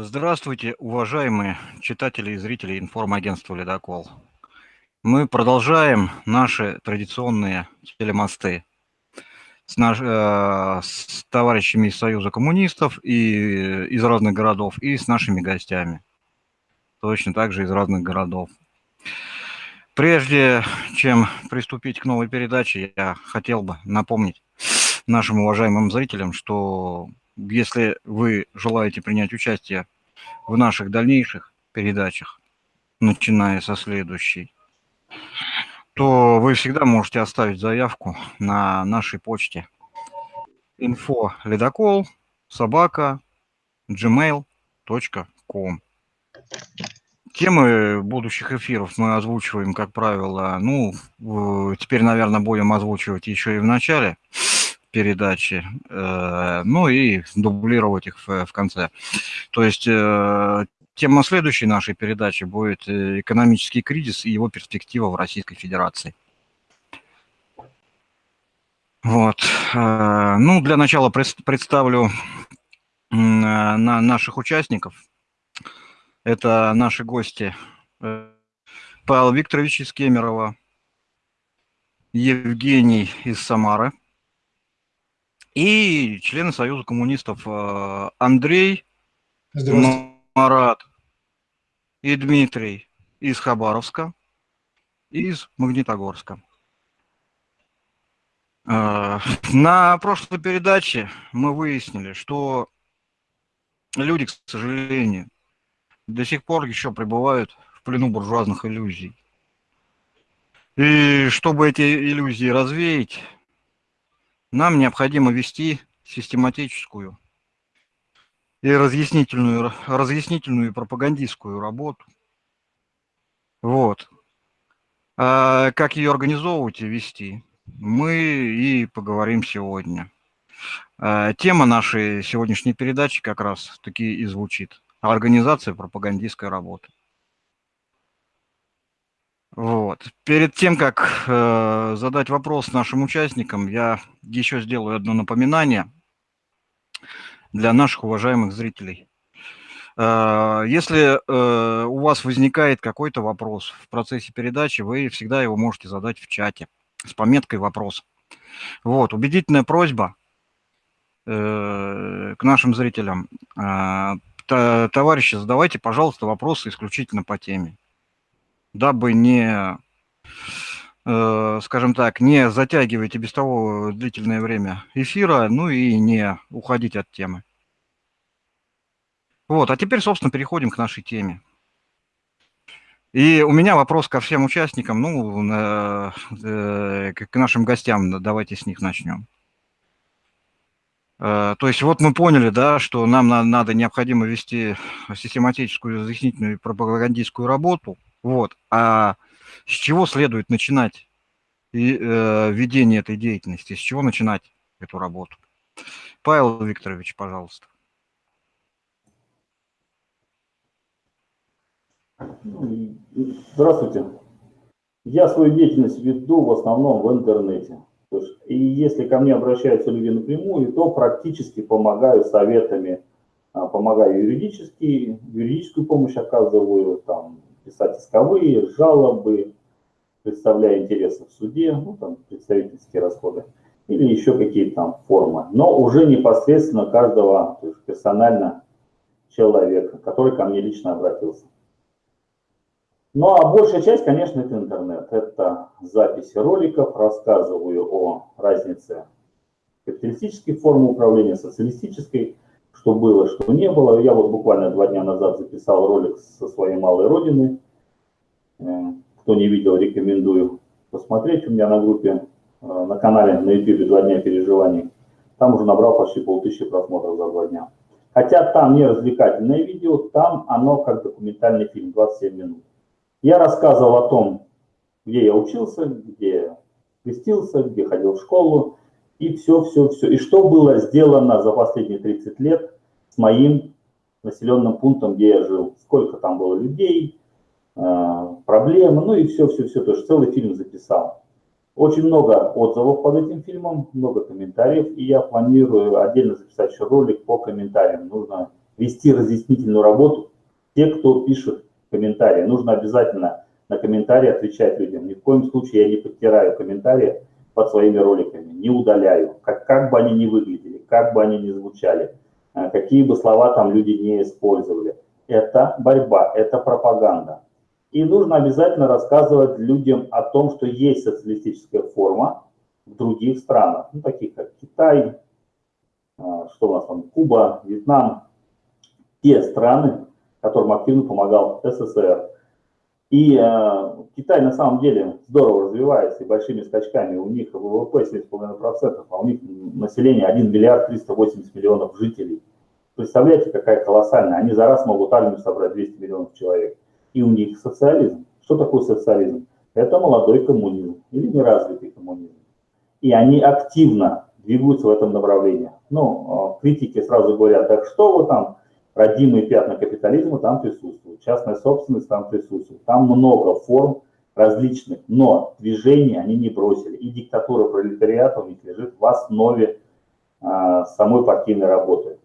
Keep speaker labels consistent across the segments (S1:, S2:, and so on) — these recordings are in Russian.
S1: Здравствуйте, уважаемые читатели и зрители информагентства «Ледокол». Мы продолжаем наши традиционные телемосты с, наш, э, с товарищами из Союза коммунистов и из разных городов, и с нашими гостями, точно так же из разных городов. Прежде чем приступить к новой передаче, я хотел бы напомнить нашим уважаемым зрителям, что если вы желаете принять участие в наших дальнейших передачах, начиная со следующей, то вы всегда можете оставить заявку на нашей почте info ледокол собака gmail.com. Темы будущих эфиров мы озвучиваем, как правило, ну, теперь, наверное, будем озвучивать еще и в начале передачи, э, ну и дублировать их в, конце. То есть э, тема следующей нашей передачи будет э, экономический кризис и его перспектива в Российской Федерации. Вот. Ну, для начала представлю на наших участников. Это наши гости Павел Викторович из Кемерово, Евгений из Самары – и члены Союза коммунистов э, Андрей, Марат и Дмитрий из Хабаровска, из Магнитогорска. Э, на прошлой передаче мы выяснили, что люди, к сожалению, до сих пор еще пребывают в плену буржуазных иллюзий. И чтобы эти иллюзии развеять, нам необходимо вести систематическую и разъяснительную, разъяснительную и пропагандистскую работу. Вот. А как ее организовывать и вести, мы и поговорим сегодня. А тема нашей сегодняшней передачи как раз таки и звучит. Организация пропагандистской работы. Вот. Перед тем, как э, задать вопрос нашим участникам, я еще сделаю одно напоминание для наших уважаемых зрителей. Э, если э, у вас возникает какой-то вопрос в процессе передачи, вы всегда его можете задать в чате с пометкой «Вопрос». Вот, убедительная просьба э, к нашим зрителям. Э, товарищи, задавайте, пожалуйста, вопросы исключительно по теме дабы не, э, скажем так, не затягивать и без того длительное время эфира, ну и не уходить от темы. Вот, а теперь, собственно, переходим к нашей теме. И у меня вопрос ко всем участникам, ну, э, к нашим гостям, давайте с них начнем. Э, то есть вот мы поняли, да, что нам надо необходимо вести систематическую разъяснительную и пропагандистскую работу – вот. А с чего следует начинать и, э, ведение этой деятельности? С чего начинать эту работу? Павел Викторович, пожалуйста.
S2: Здравствуйте. Я свою деятельность веду в основном в интернете. И если ко мне обращаются люди напрямую, то практически помогаю советами, а, помогаю юридически, юридическую помощь оказываю, там, писать исковые, жалобы, представляя интересы в суде, ну, там, представительские расходы, или еще какие-то там формы. Но уже непосредственно каждого, то есть персонально человека, который ко мне лично обратился. Ну а большая часть, конечно, это интернет. Это записи роликов, рассказываю о разнице капиталистической формы управления, социалистической, что было, что не было. Я вот буквально два дня назад записал ролик со своей малой родины. Э, кто не видел, рекомендую посмотреть. У меня на группе, э, на канале на YouTube «Два дня переживаний». Там уже набрал почти полтысячи просмотров за два дня. Хотя там не развлекательное видео, там оно как документальный фильм, 27 минут. Я рассказывал о том, где я учился, где крестился, где ходил в школу, и все, все, все. И что было сделано за последние 30 лет с моим населенным пунктом, где я жил. Сколько там было людей, проблемы, ну и все, все, все. То есть целый фильм записал. Очень много отзывов под этим фильмом, много комментариев, и я планирую отдельно записать еще ролик по комментариям. Нужно вести разъяснительную работу. Те, кто пишет комментарии, нужно обязательно на комментарии отвечать людям. Ни в коем случае я не подтираю комментарии под своими роликами, не удаляю, как, как бы они ни выглядели, как бы они ни звучали, э, какие бы слова там люди не использовали. Это борьба, это пропаганда. И нужно обязательно рассказывать людям о том, что есть социалистическая форма в других странах, ну, таких как Китай, э, что у нас там, Куба, Вьетнам, те страны, которым активно помогал СССР. И э, Китай на самом деле здорово развивается и большими скачками. У них ВВП 7,5%, а у них население 1 миллиард 380 миллионов жителей. Представляете, какая колоссальная. Они за раз могут армию собрать 200 миллионов человек. И у них социализм. Что такое социализм? Это молодой коммунизм или неразвитый коммунизм. И они активно двигаются в этом направлении. Ну, э, критики сразу говорят, так что вы там, родимые пятна капитализма там присутствуют, частная собственность там присутствует, там много форм различных, но движения они не бросили. И диктатура пролетариата у них лежит в основе а, самой партийной работы.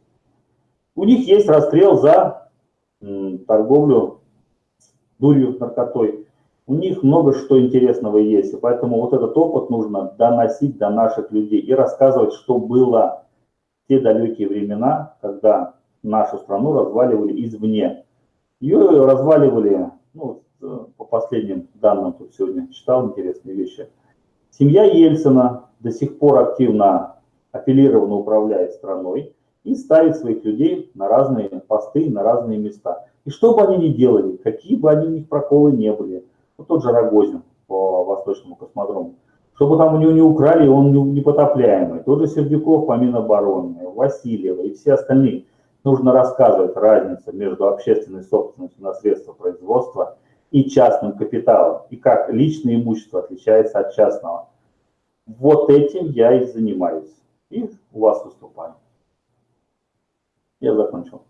S2: У них есть расстрел за м, торговлю дурью, наркотой. У них много что интересного есть, и поэтому вот этот опыт нужно доносить до наших людей и рассказывать, что было в те далекие времена, когда нашу страну разваливали извне. Ее разваливали, ну, по последним данным, тут сегодня читал интересные вещи. Семья Ельцина до сих пор активно апеллированно управляет страной и ставит своих людей на разные посты, на разные места. И что бы они ни делали, какие бы они ни проколы не были, вот тот же Рогозин по Восточному космодрому, чтобы там у него не украли, он непотопляемый, тот же Сердюков по Минобороне, Васильева и все остальные – нужно рассказывать разницу между общественной собственностью на средства производства и частным капиталом, и как личное имущество отличается от частного. Вот этим я и занимаюсь. И у вас выступаю. Я закончил.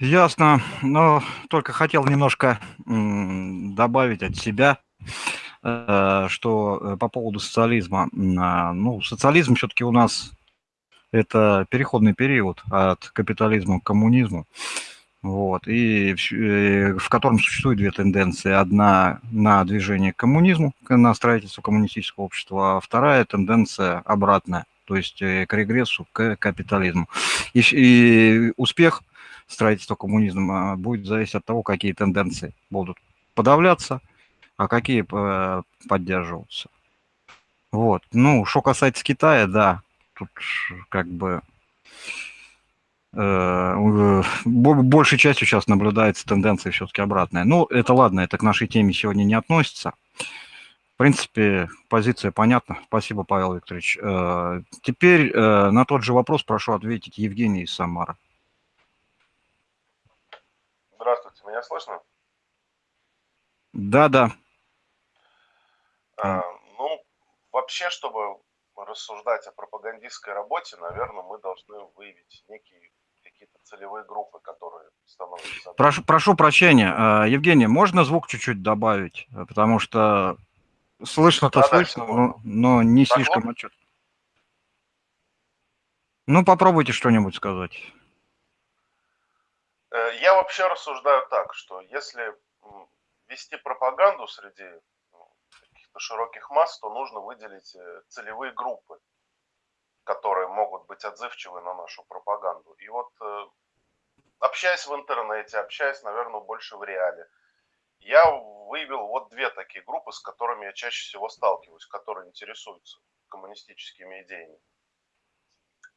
S1: Ясно, но только хотел немножко добавить от себя, э, что э, по поводу социализма. Ну, социализм все-таки у нас это переходный период от капитализма к коммунизму, вот, и в, э, в котором существуют две тенденции. Одна на движение к коммунизму, на строительство коммунистического общества, а вторая тенденция обратная, то есть к регрессу, к капитализму. И, и успех строительства коммунизма будет зависеть от того, какие тенденции будут подавляться, а какие э, поддерживаться. Вот. Ну, что касается Китая, да, тут как бы э, большей частью сейчас наблюдается тенденция все-таки обратная. Ну, это ладно, это к нашей теме сегодня не относится. В принципе, позиция понятна. Спасибо, Павел Викторович. Э, теперь э, на тот же вопрос прошу ответить Евгений из Самара.
S3: Здравствуйте, меня слышно?
S1: Да, да.
S3: А, ну, вообще, чтобы рассуждать о пропагандистской работе, наверное, мы должны выявить некие какие-то целевые группы, которые становятся...
S1: Прошу, прошу прощения, а, Евгений, можно звук чуть-чуть добавить? Потому что слышно-то да, слышно, да, но, но не так слишком вот. отчет. Ну, попробуйте что-нибудь сказать.
S3: Э, я вообще рассуждаю так, что если вести пропаганду среди каких-то широких масс, то нужно выделить э, целевые группы, которые могут быть отзывчивы на нашу пропаганду. И вот э, общаясь в интернете, общаясь, наверное, больше в реале, я выявил вот две такие группы, с которыми я чаще всего сталкиваюсь, которые интересуются коммунистическими идеями.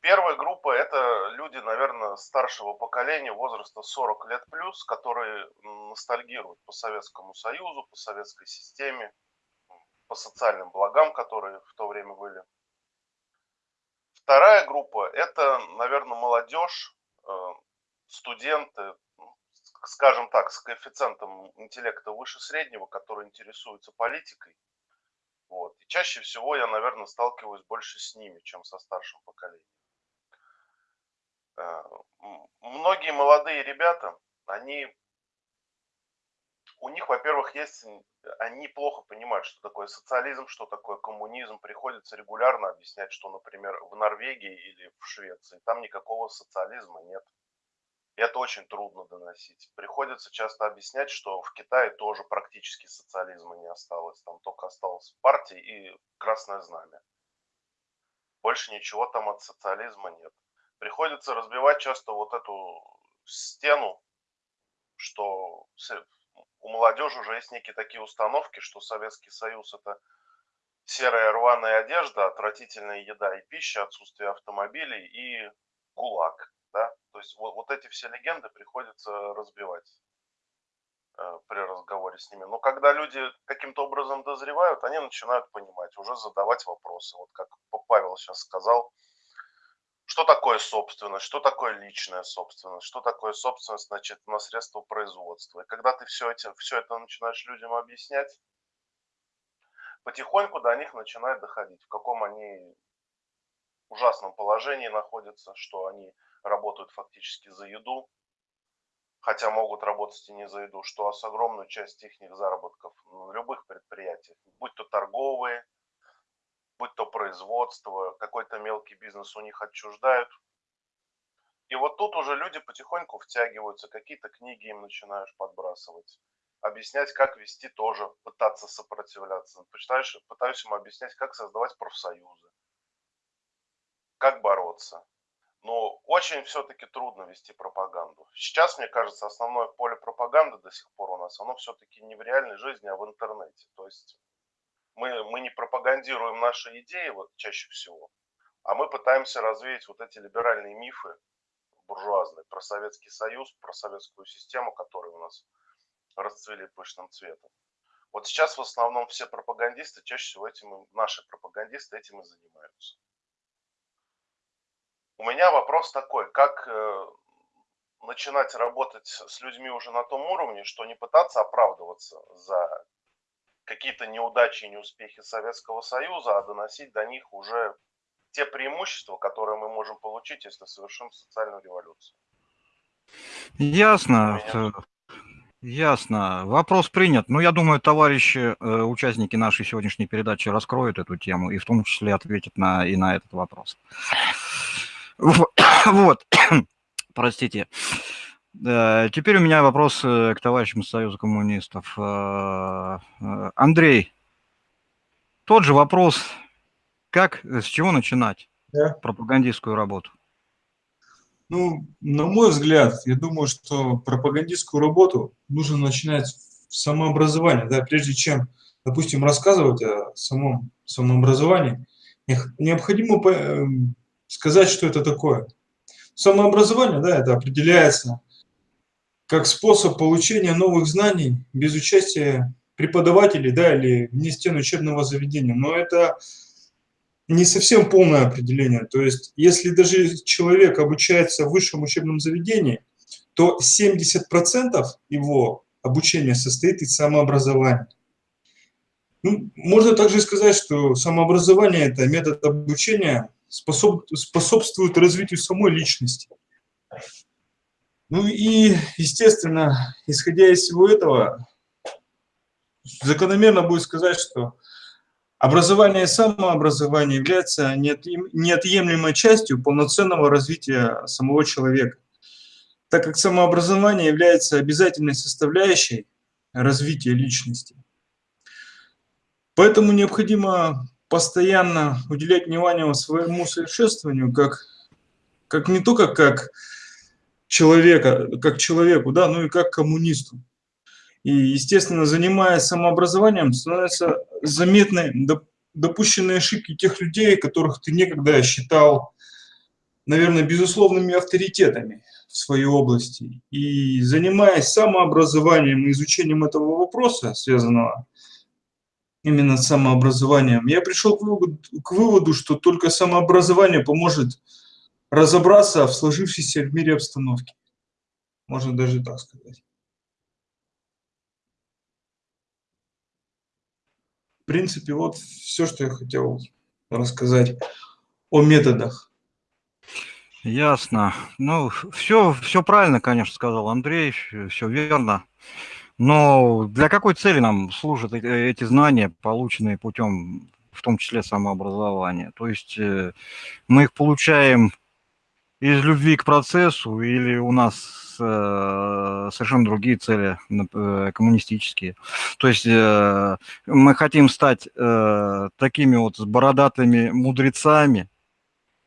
S3: Первая группа – это люди, наверное, старшего поколения, возраста 40 лет плюс, которые ностальгируют по Советскому Союзу, по советской системе, по социальным благам, которые в то время были. Вторая группа – это, наверное, молодежь, э, студенты, скажем так, с коэффициентом интеллекта выше среднего, которые интересуются политикой. Вот. И чаще всего я, наверное, сталкиваюсь больше с ними, чем со старшим поколением. Э, многие молодые ребята, они у них, во-первых, есть, они плохо понимают, что такое социализм, что такое коммунизм. Приходится регулярно объяснять, что, например, в Норвегии или в Швеции там никакого социализма нет. Это очень трудно доносить. Приходится часто объяснять, что в Китае тоже практически социализма не осталось. Там только осталась партия и Красное Знамя. Больше ничего там от социализма нет. Приходится разбивать часто вот эту стену, что у молодежи уже есть некие такие установки, что Советский Союз это серая рваная одежда, отвратительная еда и пища, отсутствие автомобилей и ГУЛАГ. Да? То есть вот, вот эти все легенды приходится разбивать э, при разговоре с ними. Но когда люди каким-то образом дозревают, они начинают понимать, уже задавать вопросы. Вот как Павел сейчас сказал, что такое собственность, что такое личная собственность, что такое собственность значит, на средства производства. И когда ты все, эти, все это начинаешь людям объяснять, потихоньку до них начинает доходить, в каком они ужасном положении находятся, что они работают фактически за еду, хотя могут работать и не за еду, что с огромную часть их заработков в любых предприятиях, будь то торговые, будь то производство, какой-то мелкий бизнес у них отчуждают. И вот тут уже люди потихоньку втягиваются, какие-то книги им начинаешь подбрасывать, объяснять, как вести тоже, пытаться сопротивляться. Пытаешь, пытаюсь им объяснять, как создавать профсоюзы, как бороться. Но очень все-таки трудно вести пропаганду. Сейчас, мне кажется, основное поле пропаганды до сих пор у нас, оно все-таки не в реальной жизни, а в интернете. То есть мы, мы не пропагандируем наши идеи вот чаще всего, а мы пытаемся развеять вот эти либеральные мифы буржуазные про Советский Союз, про советскую систему, которая у нас расцвели пышным цветом. Вот сейчас в основном все пропагандисты, чаще всего этим, наши пропагандисты этим и занимаются. У меня вопрос такой, как э, начинать работать с людьми уже на том уровне, что не пытаться оправдываться за какие-то неудачи и неуспехи Советского Союза, а доносить до них уже те преимущества, которые мы можем получить, если совершим социальную революцию.
S1: Ясно. Ясно. Вопрос принят. Ну, я думаю, товарищи, э, участники нашей сегодняшней передачи раскроют эту тему и в том числе ответят на, и на этот вопрос. Вот. Простите. Теперь у меня вопрос э, к товарищам Союза коммунистов. Э, э, Андрей, тот же вопрос, как, с чего начинать да. пропагандистскую работу?
S4: Ну, на мой взгляд, я думаю, что пропагандистскую работу нужно начинать с самообразования, да, прежде чем, допустим, рассказывать о самом самообразовании, необходимо сказать, что это такое. Самообразование, да, это определяется как способ получения новых знаний без участия преподавателей да, или вне стен учебного заведения. Но это не совсем полное определение. То есть, если даже человек обучается в высшем учебном заведении, то 70% его обучения состоит из самообразования. Ну, можно также сказать, что самообразование – это метод обучения, способ, способствует развитию самой личности. Ну и, естественно, исходя из всего этого, закономерно будет сказать, что образование и самообразование являются неотъемлемой частью полноценного развития самого человека, так как самообразование является обязательной составляющей развития личности. Поэтому необходимо постоянно уделять внимание своему совершенствованию, как, как не только как человека, как человеку, да, ну и как коммунисту. И, естественно, занимаясь самообразованием, становятся заметны допущенные ошибки тех людей, которых ты некогда считал, наверное, безусловными авторитетами в своей области. И занимаясь самообразованием и изучением этого вопроса, связанного именно с самообразованием, я пришел к выводу, к выводу что только самообразование поможет разобраться в сложившейся в мире обстановке. Можно даже так сказать. В принципе, вот все, что я хотел рассказать о методах.
S1: Ясно. Ну, все, все правильно, конечно, сказал Андрей, все верно. Но для какой цели нам служат эти знания, полученные путем, в том числе самообразования? То есть э, мы их получаем из любви к процессу или у нас э, совершенно другие цели э, коммунистические. То есть э, мы хотим стать э, такими вот с бородатыми мудрецами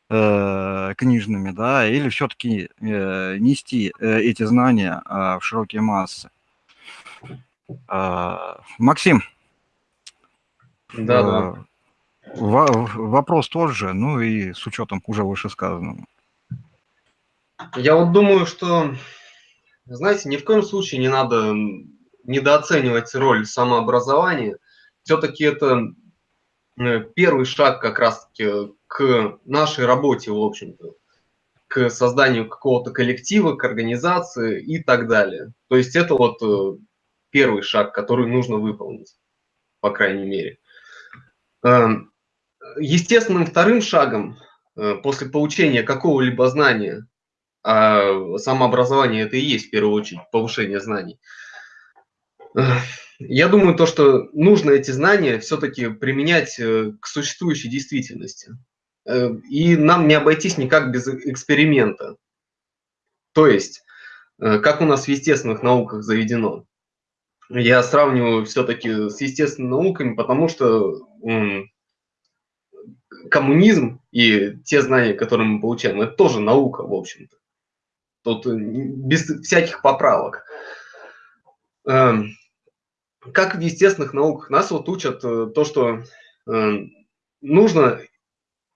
S1: э, книжными, да, или все-таки э, нести э, эти знания э, в широкие массы. Э, Максим.
S5: Да, да.
S1: Э, вопрос тот же, ну и с учетом уже вышесказанного.
S5: Я вот думаю, что, знаете, ни в коем случае не надо недооценивать роль самообразования. Все-таки это э, первый шаг как раз-таки к нашей работе, в общем-то, к созданию какого-то коллектива, к организации и так далее. То есть это вот э, первый шаг, который нужно выполнить, по крайней мере. Эм, естественным вторым шагом э, после получения какого-либо знания а самообразование это и есть в первую очередь повышение знаний. Я думаю, то, что нужно эти знания все-таки применять э, к существующей действительности. Э, и нам не обойтись никак без эксперимента. То есть, э, как у нас в естественных науках заведено. Я сравниваю все-таки с естественными науками, потому что коммунизм и те знания, которые мы получаем, это тоже наука, в общем-то. Тут э, без всяких поправок. Эм, как в естественных науках, нас вот учат э, то, что эм, нужно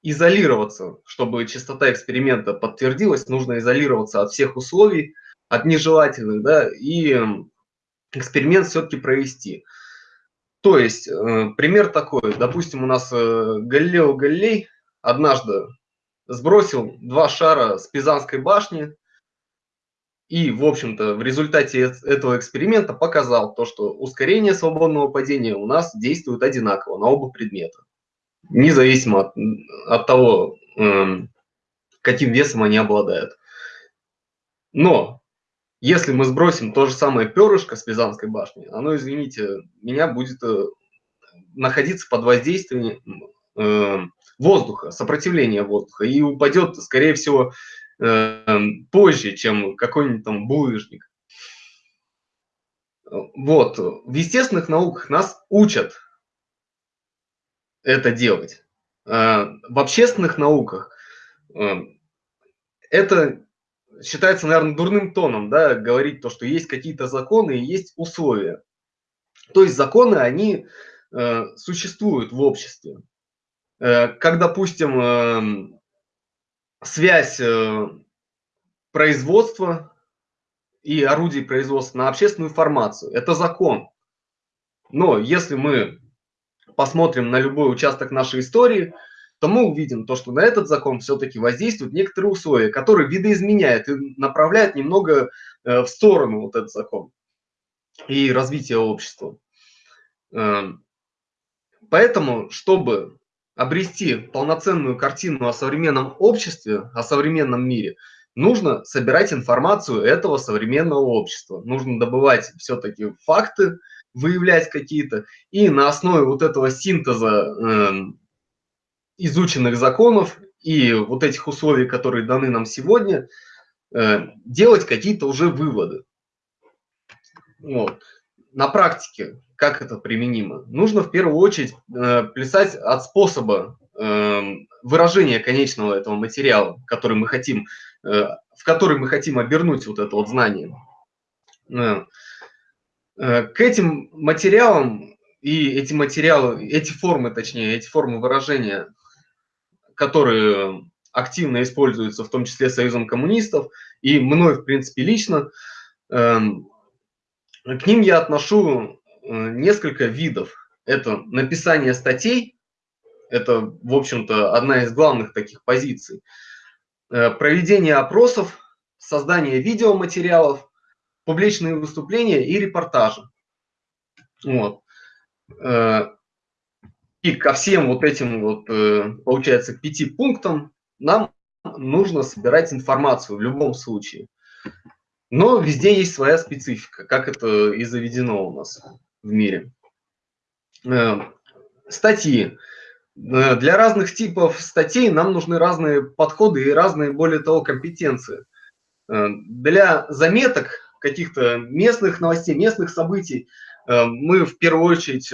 S5: изолироваться, чтобы частота эксперимента подтвердилась, нужно изолироваться от всех условий, от нежелательных, да, и эм, эксперимент все-таки провести. То есть, э, пример такой, допустим, у нас Галилео Галилей однажды сбросил два шара с Пизанской башни, и, в общем-то, в результате этого эксперимента показал то, что ускорение свободного падения у нас действует одинаково на оба предмета, независимо от, от того, эм, каким весом они обладают. Но если мы сбросим то же самое перышко с Пизанской башни, оно, извините, меня будет э, находиться под воздействием э, воздуха, сопротивления воздуха, и упадет, скорее всего, Эм, позже, чем какой-нибудь там булыжник. Вот, в естественных науках нас учат это делать. Э, в общественных науках э, это считается, наверное, дурным тоном, да, говорить то, что есть какие-то законы и есть условия. То есть законы, они э, существуют в обществе. Как, допустим, эм, связь э, производства и орудий производства на общественную формацию. Это закон. Но если мы посмотрим на любой участок нашей истории, то мы увидим то, что на этот закон все-таки воздействуют некоторые условия, которые видоизменяют и направляют немного э, в сторону вот этот закон и развитие общества. Эм, поэтому, чтобы обрести полноценную картину о современном обществе, о современном мире, нужно собирать информацию этого современного общества. Нужно добывать все-таки факты, выявлять какие-то, и на основе вот этого синтеза э, изученных законов и вот этих условий, которые даны нам сегодня, э, делать какие-то уже выводы. Вот. На практике как это применимо? Нужно в первую очередь э, плясать от способа э, выражения конечного этого материала, который мы хотим, э, в который мы хотим обернуть вот это вот знание. Э, э, к этим материалам и эти материалы, эти формы, точнее, эти формы выражения, которые активно используются, в том числе Союзом коммунистов, и мной, в принципе, лично, э, к ним я отношу несколько видов. Это написание статей, это, в общем-то, одна из главных таких позиций. Э, проведение опросов, создание видеоматериалов, публичные выступления и репортажи. Вот. Э, и ко всем вот этим, вот, получается, пяти пунктам нам нужно собирать информацию в любом случае. Но везде есть своя специфика, как это и заведено у нас в мире. Э, статьи. Э, для разных типов статей нам нужны разные подходы и разные, более того, компетенции. Э, для заметок каких-то местных новостей, местных событий мы в первую очередь,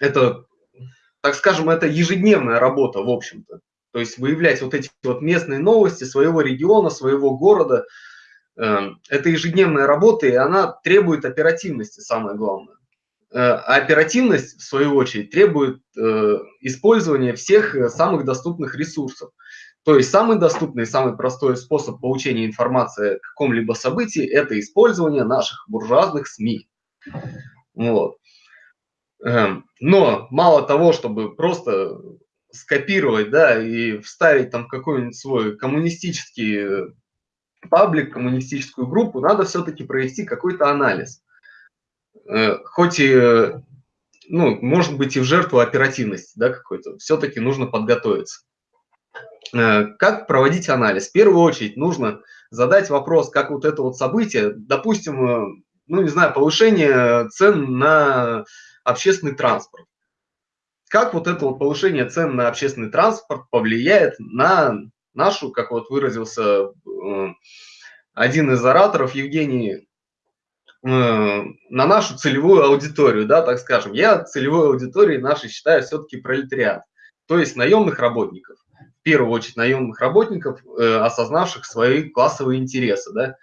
S5: это, так скажем, это ежедневная работа, в общем-то. То есть выявлять вот эти вот местные новости своего региона, своего города – это ежедневная работа, и она требует оперативности, самое главное. Э, а оперативность, в свою очередь, требует э, использования всех э, самых доступных ресурсов. То есть самый доступный, самый простой способ получения информации о каком-либо событии – это использование наших буржуазных СМИ. Вот. Эм, но мало того, чтобы просто скопировать да, и вставить там какой-нибудь свой коммунистический паблик, коммунистическую группу, надо все-таки провести какой-то анализ. Э, хоть и, ну, может быть, и в жертву оперативности, да, какой-то, все-таки нужно подготовиться. Э, как проводить анализ? В первую очередь нужно задать вопрос, как вот это вот событие, допустим, э, ну, не знаю, повышение цен на общественный транспорт. Как вот это вот повышение цен на общественный транспорт повлияет на нашу, как вот выразился э, один из ораторов, Евгений, э, на нашу целевую аудиторию, да, так скажем. Я целевой аудиторией нашей считаю все-таки пролетариат, то есть наемных работников. В первую очередь наемных работников, э, осознавших свои классовые интересы, да.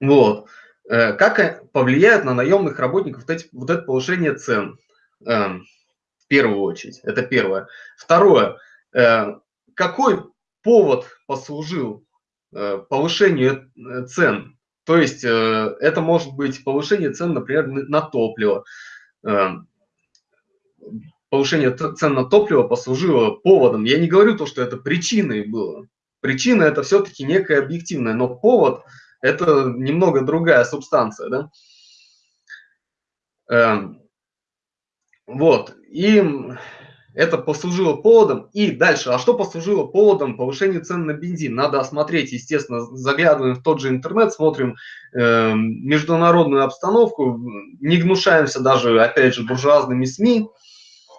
S5: Вот. Как повлияет на наемных работников вот, эти, вот это повышение цен? Эм, в первую очередь. Это первое. Второе. Э, какой повод послужил э, повышению э, цен? То есть это может быть повышение цен, например, на топливо. Повышение цен на топливо послужило поводом. Я не говорю то, что это причиной было. Причина это все-таки некая объективная, но повод это немного другая субстанция. Да? Эм, вот. И это послужило поводом. И дальше, а что послужило поводом повышения цен на бензин? Надо осмотреть, естественно, заглядываем в тот же интернет, смотрим э, международную обстановку, не гнушаемся даже, опять же, буржуазными СМИ,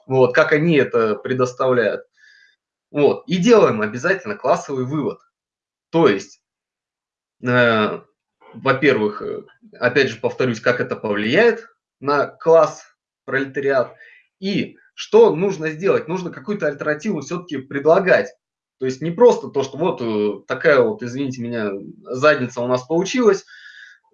S5: вот, как они это предоставляют. Вот, и делаем обязательно классовый вывод. То есть, э, во-первых, э, опять же повторюсь, как это повлияет на класс пролетариат, и что нужно сделать? Нужно какую-то альтернативу все-таки предлагать. То есть не просто то, что вот э, такая вот, извините меня, задница у нас получилась,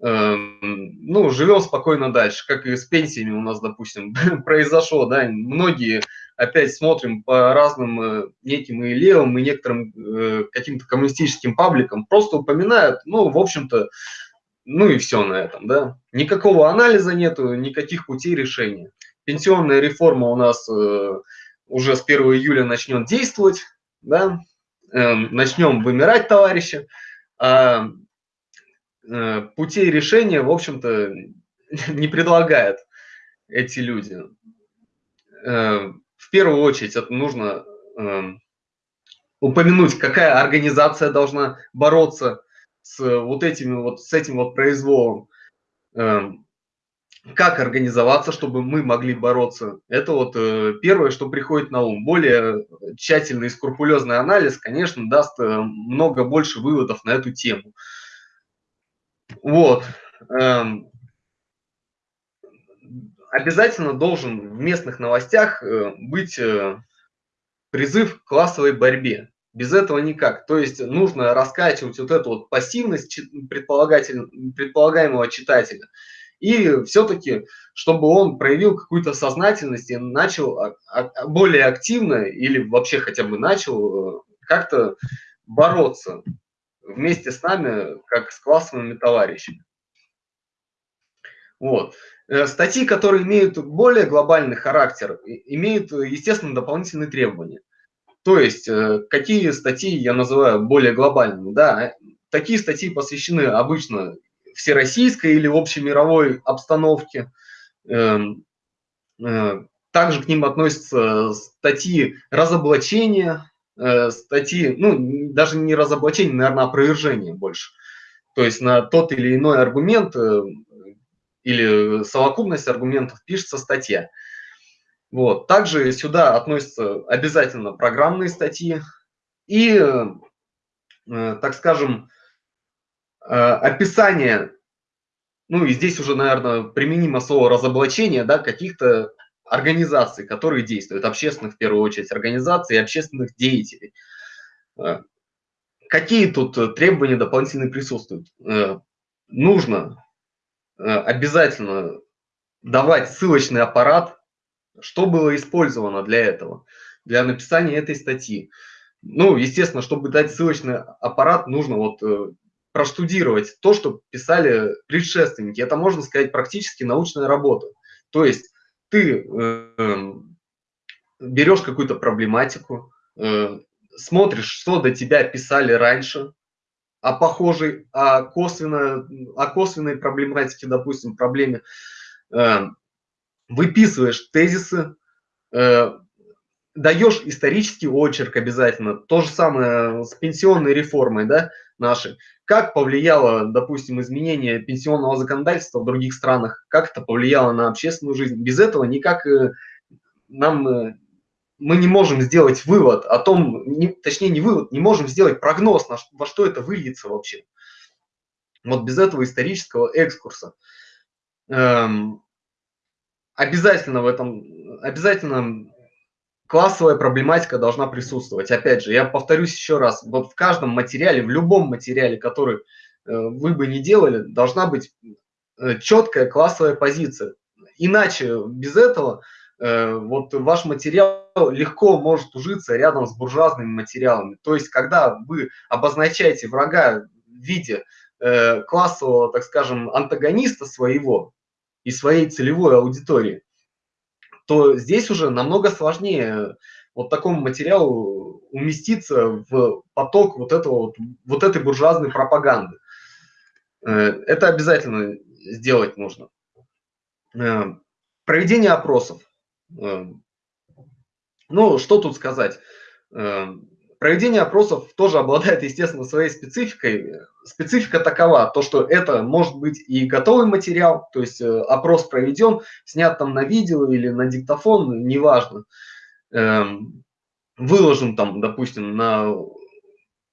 S5: э, ну, живем спокойно дальше, как и с пенсиями у нас, допустим, произошло, да, многие опять смотрим по разным э, неким и левым, и некоторым э, каким-то коммунистическим пабликам, просто упоминают, ну, в общем-то, ну и все на этом, да. Никакого анализа нету, никаких путей решения. Пенсионная реформа у нас э, уже с 1 июля начнет действовать, да, э, начнем вымирать, товарищи. А э, путей решения, в общем-то, не предлагают эти люди. Э, в первую очередь это нужно э, упомянуть, какая организация должна бороться с вот этими вот, с этим вот произволом. Как организоваться, чтобы мы могли бороться. Это вот э, первое, что приходит на ум. Более тщательный и скрупулезный анализ, конечно, даст э, много больше выводов на эту тему. Вот. Эм, обязательно должен в местных новостях э, быть призыв к классовой борьбе. Без этого никак. То есть нужно раскачивать вот эту вот пассивность предполагаемого читателя – и все-таки, чтобы он проявил какую-то сознательность и начал более активно или вообще хотя бы начал э, как-то бороться вместе с нами, как с классовыми товарищами. Вот. Э, статьи, которые имеют более глобальный характер, имеют, естественно, дополнительные требования. То есть, э, какие статьи я называю более глобальными? Да, такие статьи посвящены обычно всероссийской или общемировой обстановке. Эм, э, также к ним относятся статьи разоблачения э, статьи, ну, даже не разоблачение, наверное, опровержение больше. То есть на тот или иной аргумент э, или совокупность аргументов пишется статья. Вот. Также сюда относятся обязательно программные статьи и, так скажем, описание, ну и здесь уже, наверное, применимо слово разоблачение, да, каких-то организаций, которые действуют, общественных в первую очередь организаций и общественных деятелей. Э, какие тут требования дополнительные присутствуют? Нужно обязательно давать ссылочный аппарат что было использовано для этого, для написания этой статьи? Ну, естественно, чтобы дать ссылочный аппарат, нужно вот э, проштудировать то, что писали предшественники. Это, можно сказать, практически научная работа. То есть ты э, берешь какую-то проблематику, э, смотришь, что до тебя писали раньше, о похожей, о, косвенно, о косвенной проблематике, допустим, проблеме, э, выписываешь тезисы, э, даешь исторический очерк обязательно. То же самое с пенсионной реформой да, нашей. Как повлияло, допустим, изменение пенсионного законодательства в других странах, как это повлияло на общественную жизнь. Без этого никак э, нам э, мы не можем сделать вывод о том, не, точнее не вывод, не можем сделать прогноз, на, во что это выльется вообще. Вот без этого исторического экскурса. Эм, обязательно в этом, обязательно классовая проблематика должна присутствовать. Опять же, я повторюсь еще раз, вот в каждом материале, в любом материале, который э, вы бы не делали, должна быть э, четкая классовая позиция. Иначе без этого э, вот ваш материал легко может ужиться рядом с буржуазными материалами. То есть, когда вы обозначаете врага в виде классового, так скажем, антагониста своего, и своей целевой аудитории, то здесь уже намного сложнее вот такому материалу уместиться в поток вот, этого, вот, этой буржуазной пропаганды. Э, это обязательно сделать нужно. Э, проведение опросов. Э, ну, что тут сказать? Проведение опросов тоже обладает, естественно, своей спецификой. Специфика такова, то, что это может быть и готовый материал, то есть э, опрос проведен, снят там на видео или на диктофон, неважно. Эм, выложен там, допустим, на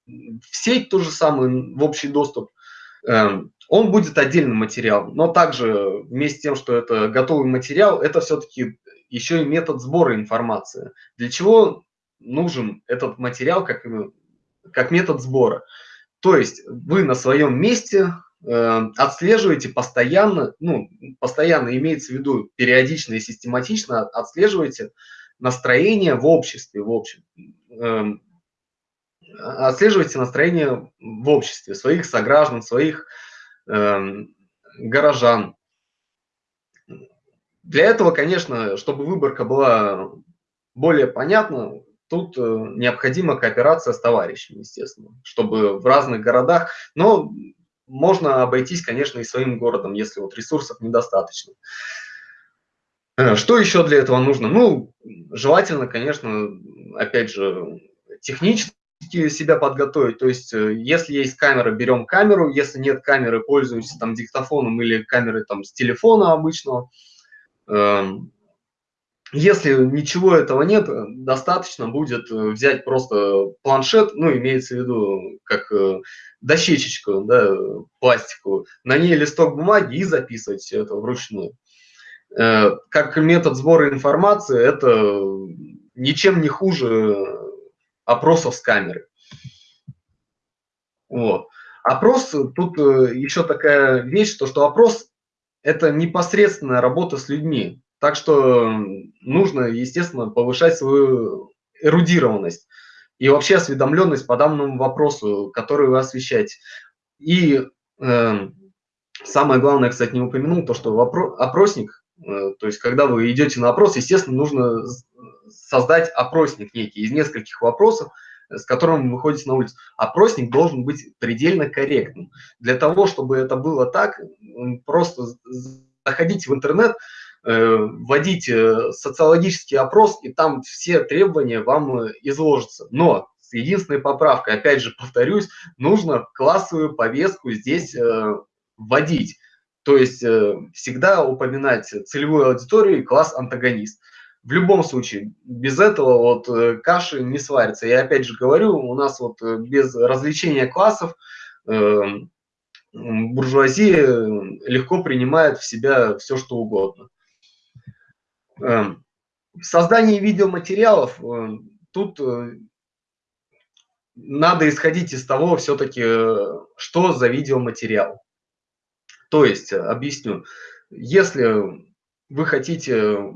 S5: в сеть то же самое, в общий доступ. Эм, он будет отдельным материалом, но также вместе с тем, что это готовый материал, это все-таки еще и метод сбора информации. Для чего нужен этот материал как, как метод сбора. То есть вы на своем месте э, отслеживаете постоянно, ну, постоянно имеется в виду периодично и систематично отслеживаете настроение в обществе, в общем. Э, отслеживаете настроение в обществе своих сограждан, своих э, горожан. Для этого, конечно, чтобы выборка была более понятна, тут э, необходима кооперация с товарищами, естественно, чтобы в разных городах, но можно обойтись, конечно, и своим городом, если вот ресурсов недостаточно. Э, что еще для этого нужно? Ну, желательно, конечно, опять же, технически себя подготовить. То есть, э, если есть камера, берем камеру, если нет камеры, пользуемся там диктофоном или камерой там с телефона обычного. Эм, если ничего этого нет, достаточно будет э, взять просто планшет, ну, имеется в виду, как э, дощечечку, да, пластиковую, на ней листок бумаги и записывать все это вручную. Э, как метод сбора информации, это ничем не хуже опросов с камеры. Вот. Опрос, тут еще такая вещь, то, что опрос – это непосредственная работа с людьми. Так что нужно, естественно, повышать свою эрудированность и вообще осведомленность по данному вопросу, который вы освещаете. И э, самое главное, кстати, не упомянул, то, что опросник, э, то есть когда вы идете на опрос, естественно, нужно создать опросник некий из нескольких вопросов, с которым вы выходите на улицу. Опросник должен быть предельно корректным. Для того, чтобы это было так, просто заходите в интернет, Э, вводить социологический опрос, и там все требования вам э, изложатся. Но С единственной поправкой, опять же повторюсь, нужно классовую повестку здесь э, вводить. То есть э, всегда упоминать целевую аудиторию и класс антагонист. В любом случае, без этого вот э, каши не сварится. Я опять же говорю, у нас вот э, без развлечения классов э, буржуазия легко принимает в себя все, что угодно. Э, создание видеоматериалов, э, тут э, надо исходить из того все-таки, э, что за видеоматериал. То есть, э, объясню, если вы хотите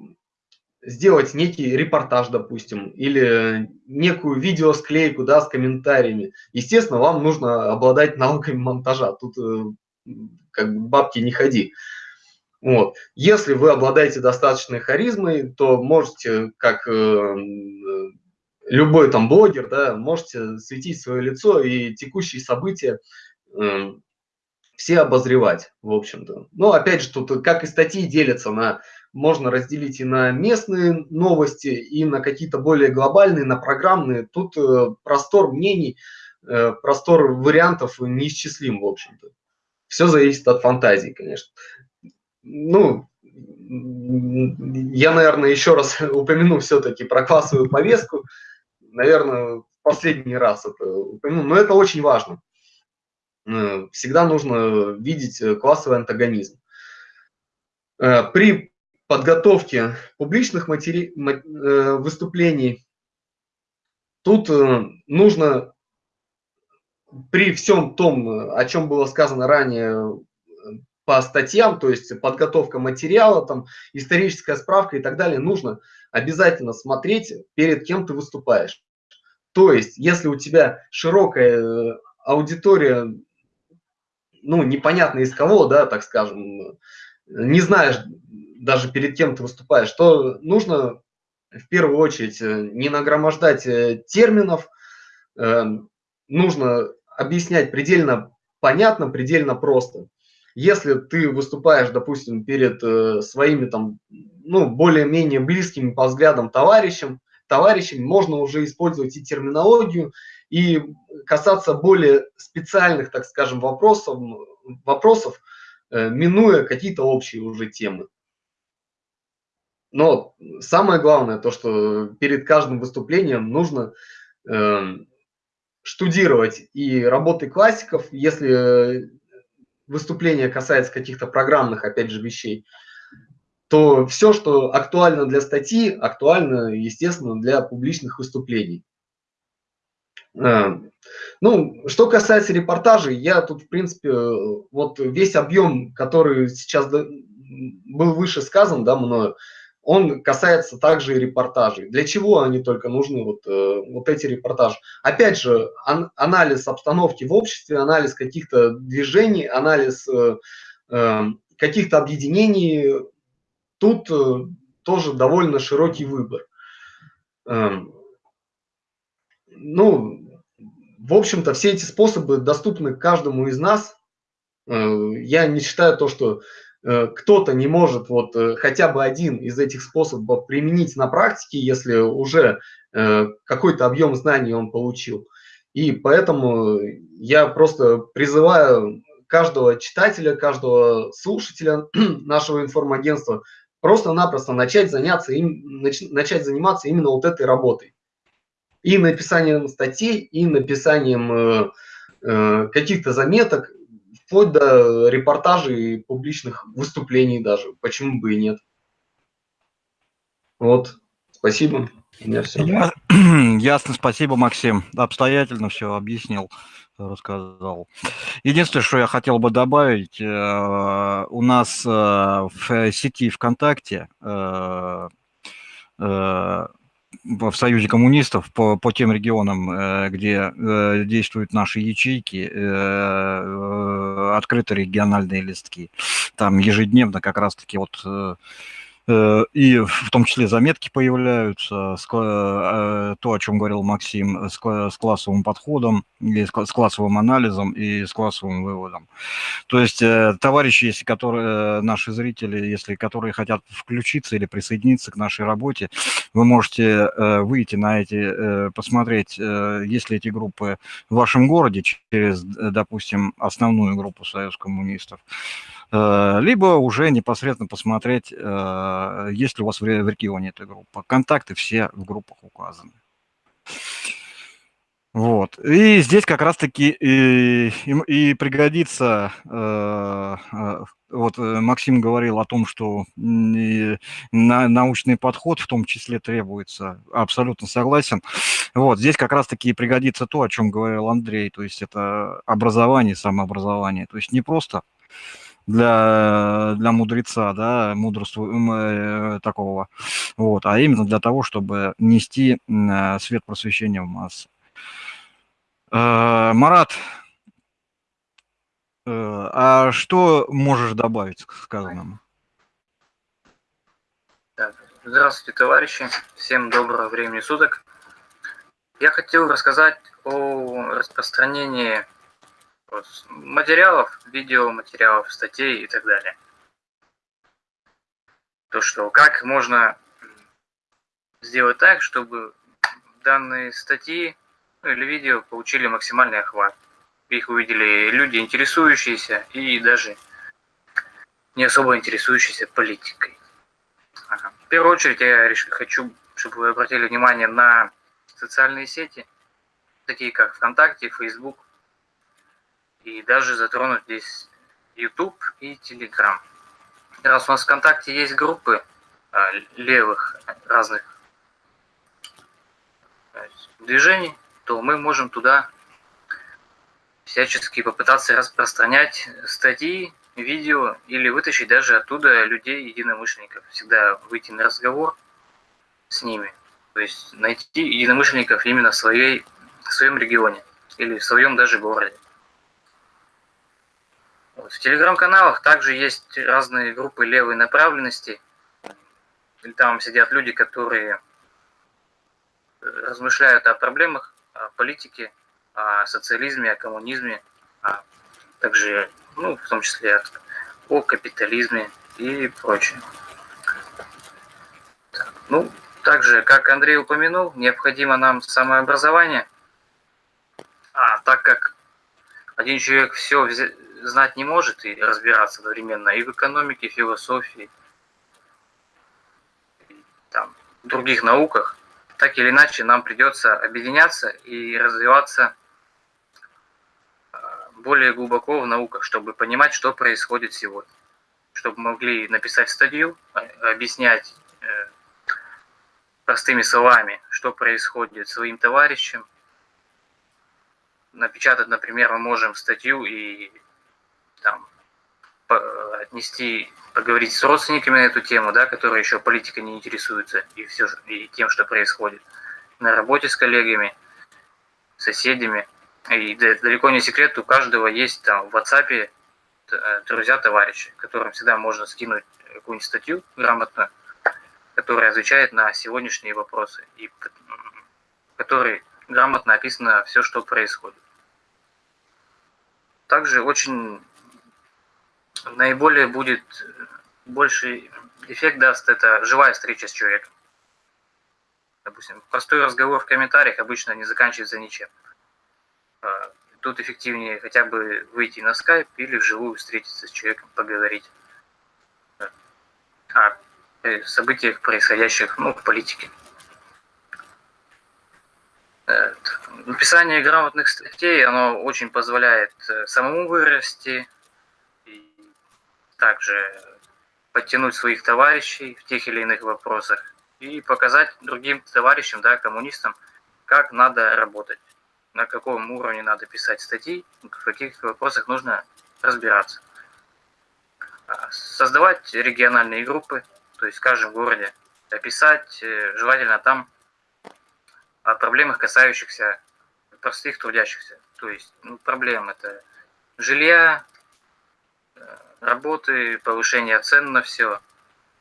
S5: сделать некий репортаж, допустим, или некую видеосклейку, да, с комментариями, естественно, вам нужно обладать навыками монтажа. Тут как бы бабки не ходи. Вот. Если вы обладаете достаточной харизмой, то можете, как э, любой там блогер, да, можете светить свое лицо и текущие события э, все обозревать, в общем-то. Но опять же, тут как и статьи делятся на, можно разделить и на местные новости, и на какие-то более глобальные, на программные. Тут э, простор мнений, э, простор вариантов неисчислим, в общем-то. Все зависит от фантазии, конечно. Ну, я, наверное, еще раз упомяну все-таки про классовую повестку. Наверное, последний раз это упомяну, но это очень важно. Э, всегда нужно видеть э, классовый антагонизм. Э, при подготовке публичных матери... выступлений тут нужно при всем том, о чем было сказано ранее по статьям, то есть подготовка материала, там, историческая справка и так далее, нужно обязательно смотреть, перед кем ты выступаешь. То есть, если у тебя широкая аудитория ну, непонятно из кого, да, так скажем, не знаешь даже перед кем ты выступаешь, то нужно в первую очередь э, не нагромождать э, терминов, э, нужно объяснять предельно понятно, предельно просто. Если ты выступаешь, допустим, перед своими там, ну, более-менее близкими по взглядам товарищам, товарищами, можно уже использовать и терминологию, и касаться более специальных, так скажем, вопросов, вопросов э, минуя какие-то общие уже темы. Но самое главное, то, что перед каждым выступлением нужно э, штудировать и работы классиков, если выступление касается каких-то программных, опять же, вещей, то все, что актуально для статьи, актуально, естественно, для публичных выступлений. А, ну, что касается репортажей, я тут, в принципе, вот весь объем, который сейчас был выше сказан, да, мною, он касается также и репортажей. Для чего они только нужны, вот, э, вот эти репортажи? Опять же, ан анализ обстановки в обществе, анализ каких-то движений, анализ э, э, каких-то объединений. Тут тоже довольно широкий выбор. Э, ну, в общем-то, все эти способы доступны каждому из нас. Я не считаю то, что кто-то не может вот э, хотя бы один из этих способов применить на практике, если уже какой-то объем знаний он получил. И поэтому я просто призываю каждого читателя, каждого слушателя нашего информагентства просто-напросто начать заняться им, начать заниматься именно вот этой работой и написанием статей, и написанием э, э, каких-то заметок, вплоть до репортажей публичных выступлений даже. Почему бы и нет? Вот, спасибо.
S1: Я, ясно, спасибо, Максим. Обстоятельно все объяснил, рассказал. Единственное, что я хотел бы добавить, э, у нас э, в сети ВКонтакте э в Союзе коммунистов по, по тем регионам, э, где э, действуют наши ячейки, э, открыты региональные листки. Там ежедневно как раз-таки вот и в том числе заметки появляются, э, то, о чем говорил Максим, с классовым подходом, и с классовым анализом и с классовым выводом. То есть э, товарищи, если которые, наши зрители, если которые хотят включиться или присоединиться к нашей работе, вы можете выйти на эти, посмотреть, есть ли эти группы в вашем городе через, допустим, основную группу Союз коммунистов, Э, либо уже непосредственно посмотреть, э, есть ли у вас в регионе эта группа. Контакты все в группах указаны. Вот. И здесь как раз-таки и, и, и пригодится, э, э, вот Максим говорил о том, что на, научный подход в том числе требуется, абсолютно согласен. Вот, здесь как раз-таки пригодится то, о чем говорил Андрей, то есть это образование, самообразование. То есть не просто для, для мудреца, да, мудрства э, такого, вот, а именно для того, чтобы нести э, свет просвещения в массы. Э, Марат, а что можешь добавить к сказанному?
S6: Здравствуйте, товарищи. Всем доброго времени суток. Я хотел рассказать о распространении материалов, видеоматериалов, статей и так далее. То, что как можно сделать так, чтобы данные статьи ну, или видео получили максимальный охват. Их увидели люди, интересующиеся и даже не особо интересующиеся политикой. Ага. В первую очередь я хочу, чтобы вы обратили внимание на социальные сети, такие как ВКонтакте, Facebook, и даже затронуть здесь YouTube и Telegram. Раз у нас в ВКонтакте есть группы а, левых разных движений, то мы можем туда всячески попытаться распространять статьи, видео или вытащить даже оттуда людей, единомышленников. Всегда выйти на разговор с ними. То есть найти единомышленников именно в, своей, в своем регионе или в своем даже городе. В телеграм-каналах также есть разные группы левой направленности. Там сидят люди, которые размышляют о проблемах, о политике, о социализме, о коммунизме, а также, ну, в том числе о капитализме и прочее. Ну, также, как Андрей упомянул, необходимо нам самообразование. А так как один человек все знать не может и разбираться одновременно и в экономике, и в философии, и там, в других науках, так или иначе нам придется объединяться и развиваться а, более глубоко в науках, чтобы понимать, что происходит сегодня. Чтобы могли написать статью, а, объяснять э, простыми словами, что происходит своим товарищам. Напечатать, например, мы можем статью и отнести, поговорить с родственниками на эту тему, да, которые еще политикой не интересуются и, все, и тем, что происходит, на работе с коллегами, соседями. И далеко не секрет, у каждого есть там в WhatsApp э, друзья, товарищи, которым всегда можно скинуть какую-нибудь статью грамотную, которая отвечает на сегодняшние вопросы, и которой грамотно описано все, что происходит. Также очень наиболее будет больший эффект даст это живая встреча с человеком. Допустим, простой разговор в комментариях обычно не заканчивается ничем. А, тут эффективнее хотя бы выйти на скайп или вживую встретиться с человеком, поговорить о событиях, происходящих ну, в политике. Э, написание грамотных статей, оно очень позволяет э, самому вырасти, также подтянуть своих товарищей в тех или иных вопросах и показать другим товарищам, да, коммунистам, как надо работать, на каком уровне надо писать статьи, в каких вопросах нужно разбираться. А, создавать региональные группы, то есть в каждом городе, описать э, желательно там о проблемах, касающихся простых трудящихся. То есть ну, проблем это жилья, работы, повышение цен на все,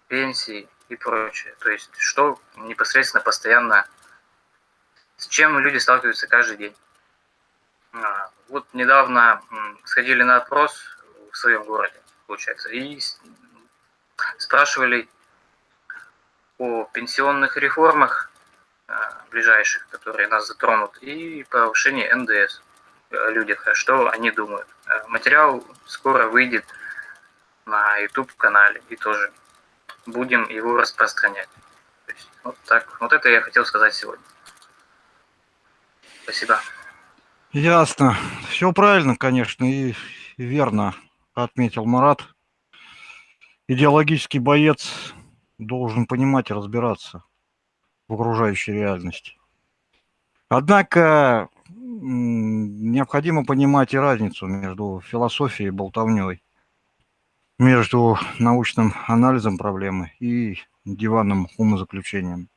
S6: пенсии и прочее. То есть что непосредственно постоянно, с чем люди сталкиваются каждый день. А, вот недавно сходили на опрос в своем городе, получается, и спрашивали о пенсионных реформах а, ближайших, которые нас затронут, и повышении НДС о людях, что они думают. А, материал скоро выйдет на YouTube-канале, и тоже будем его распространять. То есть, вот так, вот это я хотел сказать сегодня. Спасибо.
S1: Ясно. Все правильно, конечно, и верно отметил Марат. Идеологический боец должен понимать и разбираться в окружающей реальности. Однако необходимо понимать и разницу между философией и болтовней, между научным анализом проблемы и диванным умозаключением.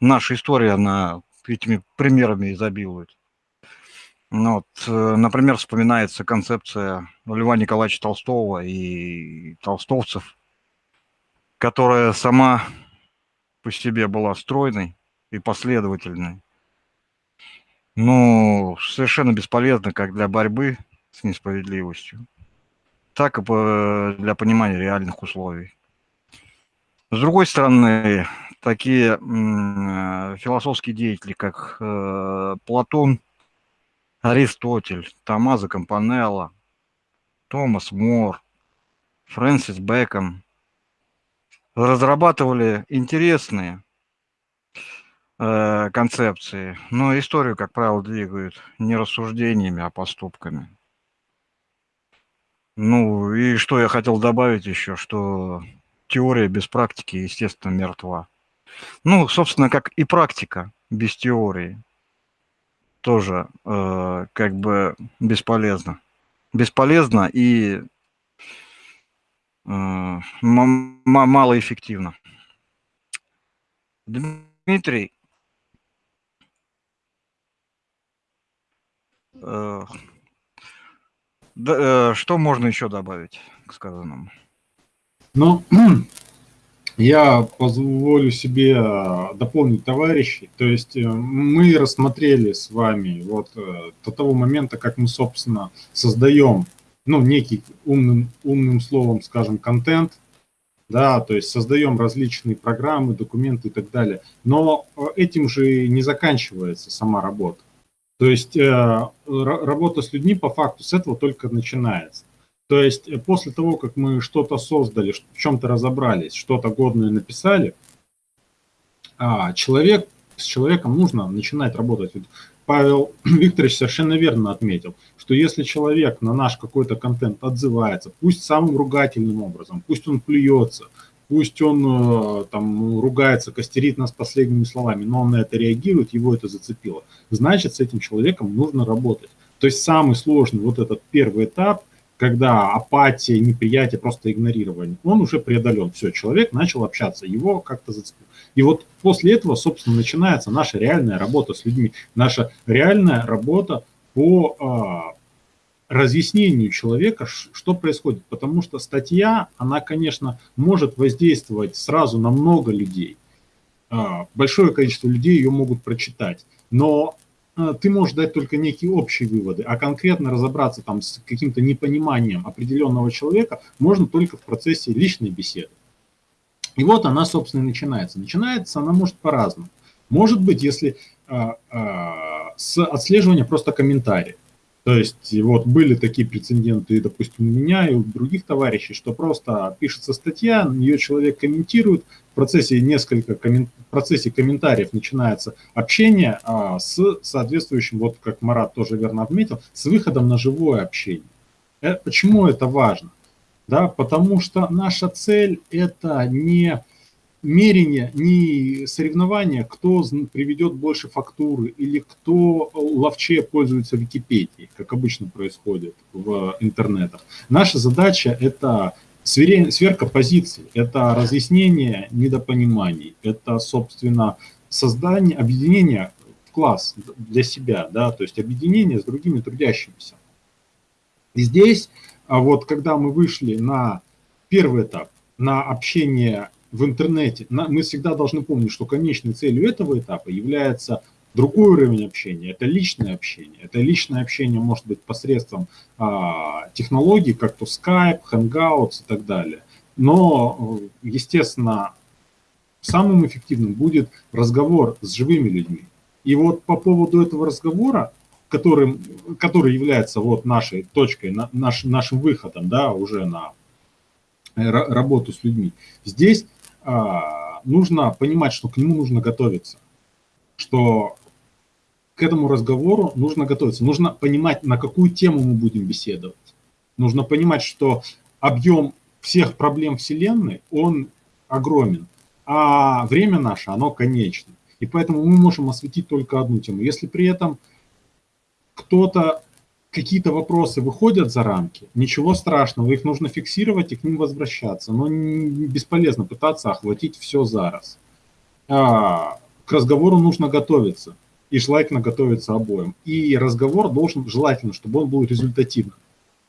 S1: Наша история, она этими примерами изобилует. Ну, вот, э, например, вспоминается концепция Льва Николаевича Толстого и толстовцев, которая сама по себе была стройной и последовательной. Ну, совершенно бесполезно как для борьбы с несправедливостью, так и для понимания реальных условий. С другой стороны, такие э, философские деятели, как э, Платон, Аристотель, Томазо Кампанелло, Томас Мор, Фрэнсис Бэкон разрабатывали интересные э, концепции, но историю, как правило, двигают не рассуждениями, а поступками. Ну и что я хотел добавить еще, что теория без практики, естественно, мертва. Ну, собственно, как и практика без теории тоже э, как бы бесполезно. Бесполезно и э, малоэффективно. Дмитрий, э, да, э, что можно еще добавить к сказанному?
S7: Ну, Я позволю себе э, дополнить товарищей. То есть э, мы рассмотрели с вами вот э, до того момента, как мы, собственно, создаем, ну, некий умным, умным словом, скажем, контент, да, то есть создаем различные программы, документы и так далее. Но этим же не заканчивается сама работа. То есть работа с людьми по факту с этого только начинается. То есть э, после того, как мы что-то создали, в чем-то разобрались, что-то годное написали, а, человек, с человеком нужно начинать работать. Павел Викторович совершенно верно отметил, что если человек на наш какой-то контент отзывается, пусть самым ругательным образом, пусть он плюется, пусть он э, там ругается, костерит нас последними словами, но он на это реагирует, его это зацепило, значит, с этим человеком нужно работать. То есть самый сложный вот этот первый этап – когда апатия, неприятие, просто игнорирование, он уже преодолен. Все, человек начал общаться, его как-то зацепил. И вот после этого, собственно, начинается наша реальная работа с людьми, наша реальная работа по э, разъяснению человека, что происходит. Потому что статья, она, конечно, может воздействовать сразу на много людей. Э, большое количество людей ее могут прочитать. Но а, ты можешь дать только некие общие выводы, а конкретно разобраться там с каким-то непониманием определенного человека можно только в процессе личной беседы. И вот она, собственно, и начинается. Начинается она может по-разному. Может быть, если э, э, с отслеживания просто комментариев. То есть вот были такие прецеденты, допустим, у меня и у других товарищей, что просто пишется статья, ее человек комментирует, в процессе несколько коммен... в процессе комментариев начинается общение а, с соответствующим, вот как Марат тоже верно отметил, с выходом на живое общение. Э, почему это важно? Да, потому что наша цель это не мерение, не соревнование, кто приведет больше фактуры или кто ловче пользуется Википедией, как обычно происходит в интернетах. Наша задача – это сверка позиций, это разъяснение недопониманий, это, собственно, создание, объединение в класс для себя, да, то есть объединение с другими трудящимися. И здесь, а вот когда мы вышли на первый этап, на общение в интернете, мы всегда должны помнить, что конечной целью этого этапа является другой уровень общения, это личное общение. Это личное общение может быть посредством а, технологий, как то Skype, Hangouts и так далее. Но, естественно, самым эффективным будет разговор с живыми людьми. И вот по поводу этого разговора, которым, который является вот нашей точкой, наш, нашим выходом, да, уже на работу с людьми, здесь нужно понимать, что к нему нужно готовиться, что к этому разговору нужно готовиться, нужно понимать, на какую тему мы будем беседовать. Нужно понимать, что объем всех проблем Вселенной, он огромен, а время наше, оно конечно. И поэтому мы можем осветить только одну тему. Если при этом кто-то, какие-то вопросы выходят за рамки, ничего страшного, их нужно фиксировать и к ним возвращаться. Но бесполезно пытаться охватить все зараз. А, к разговору нужно готовиться. И желательно готовиться обоим. И разговор должен, желательно, чтобы он был результативным.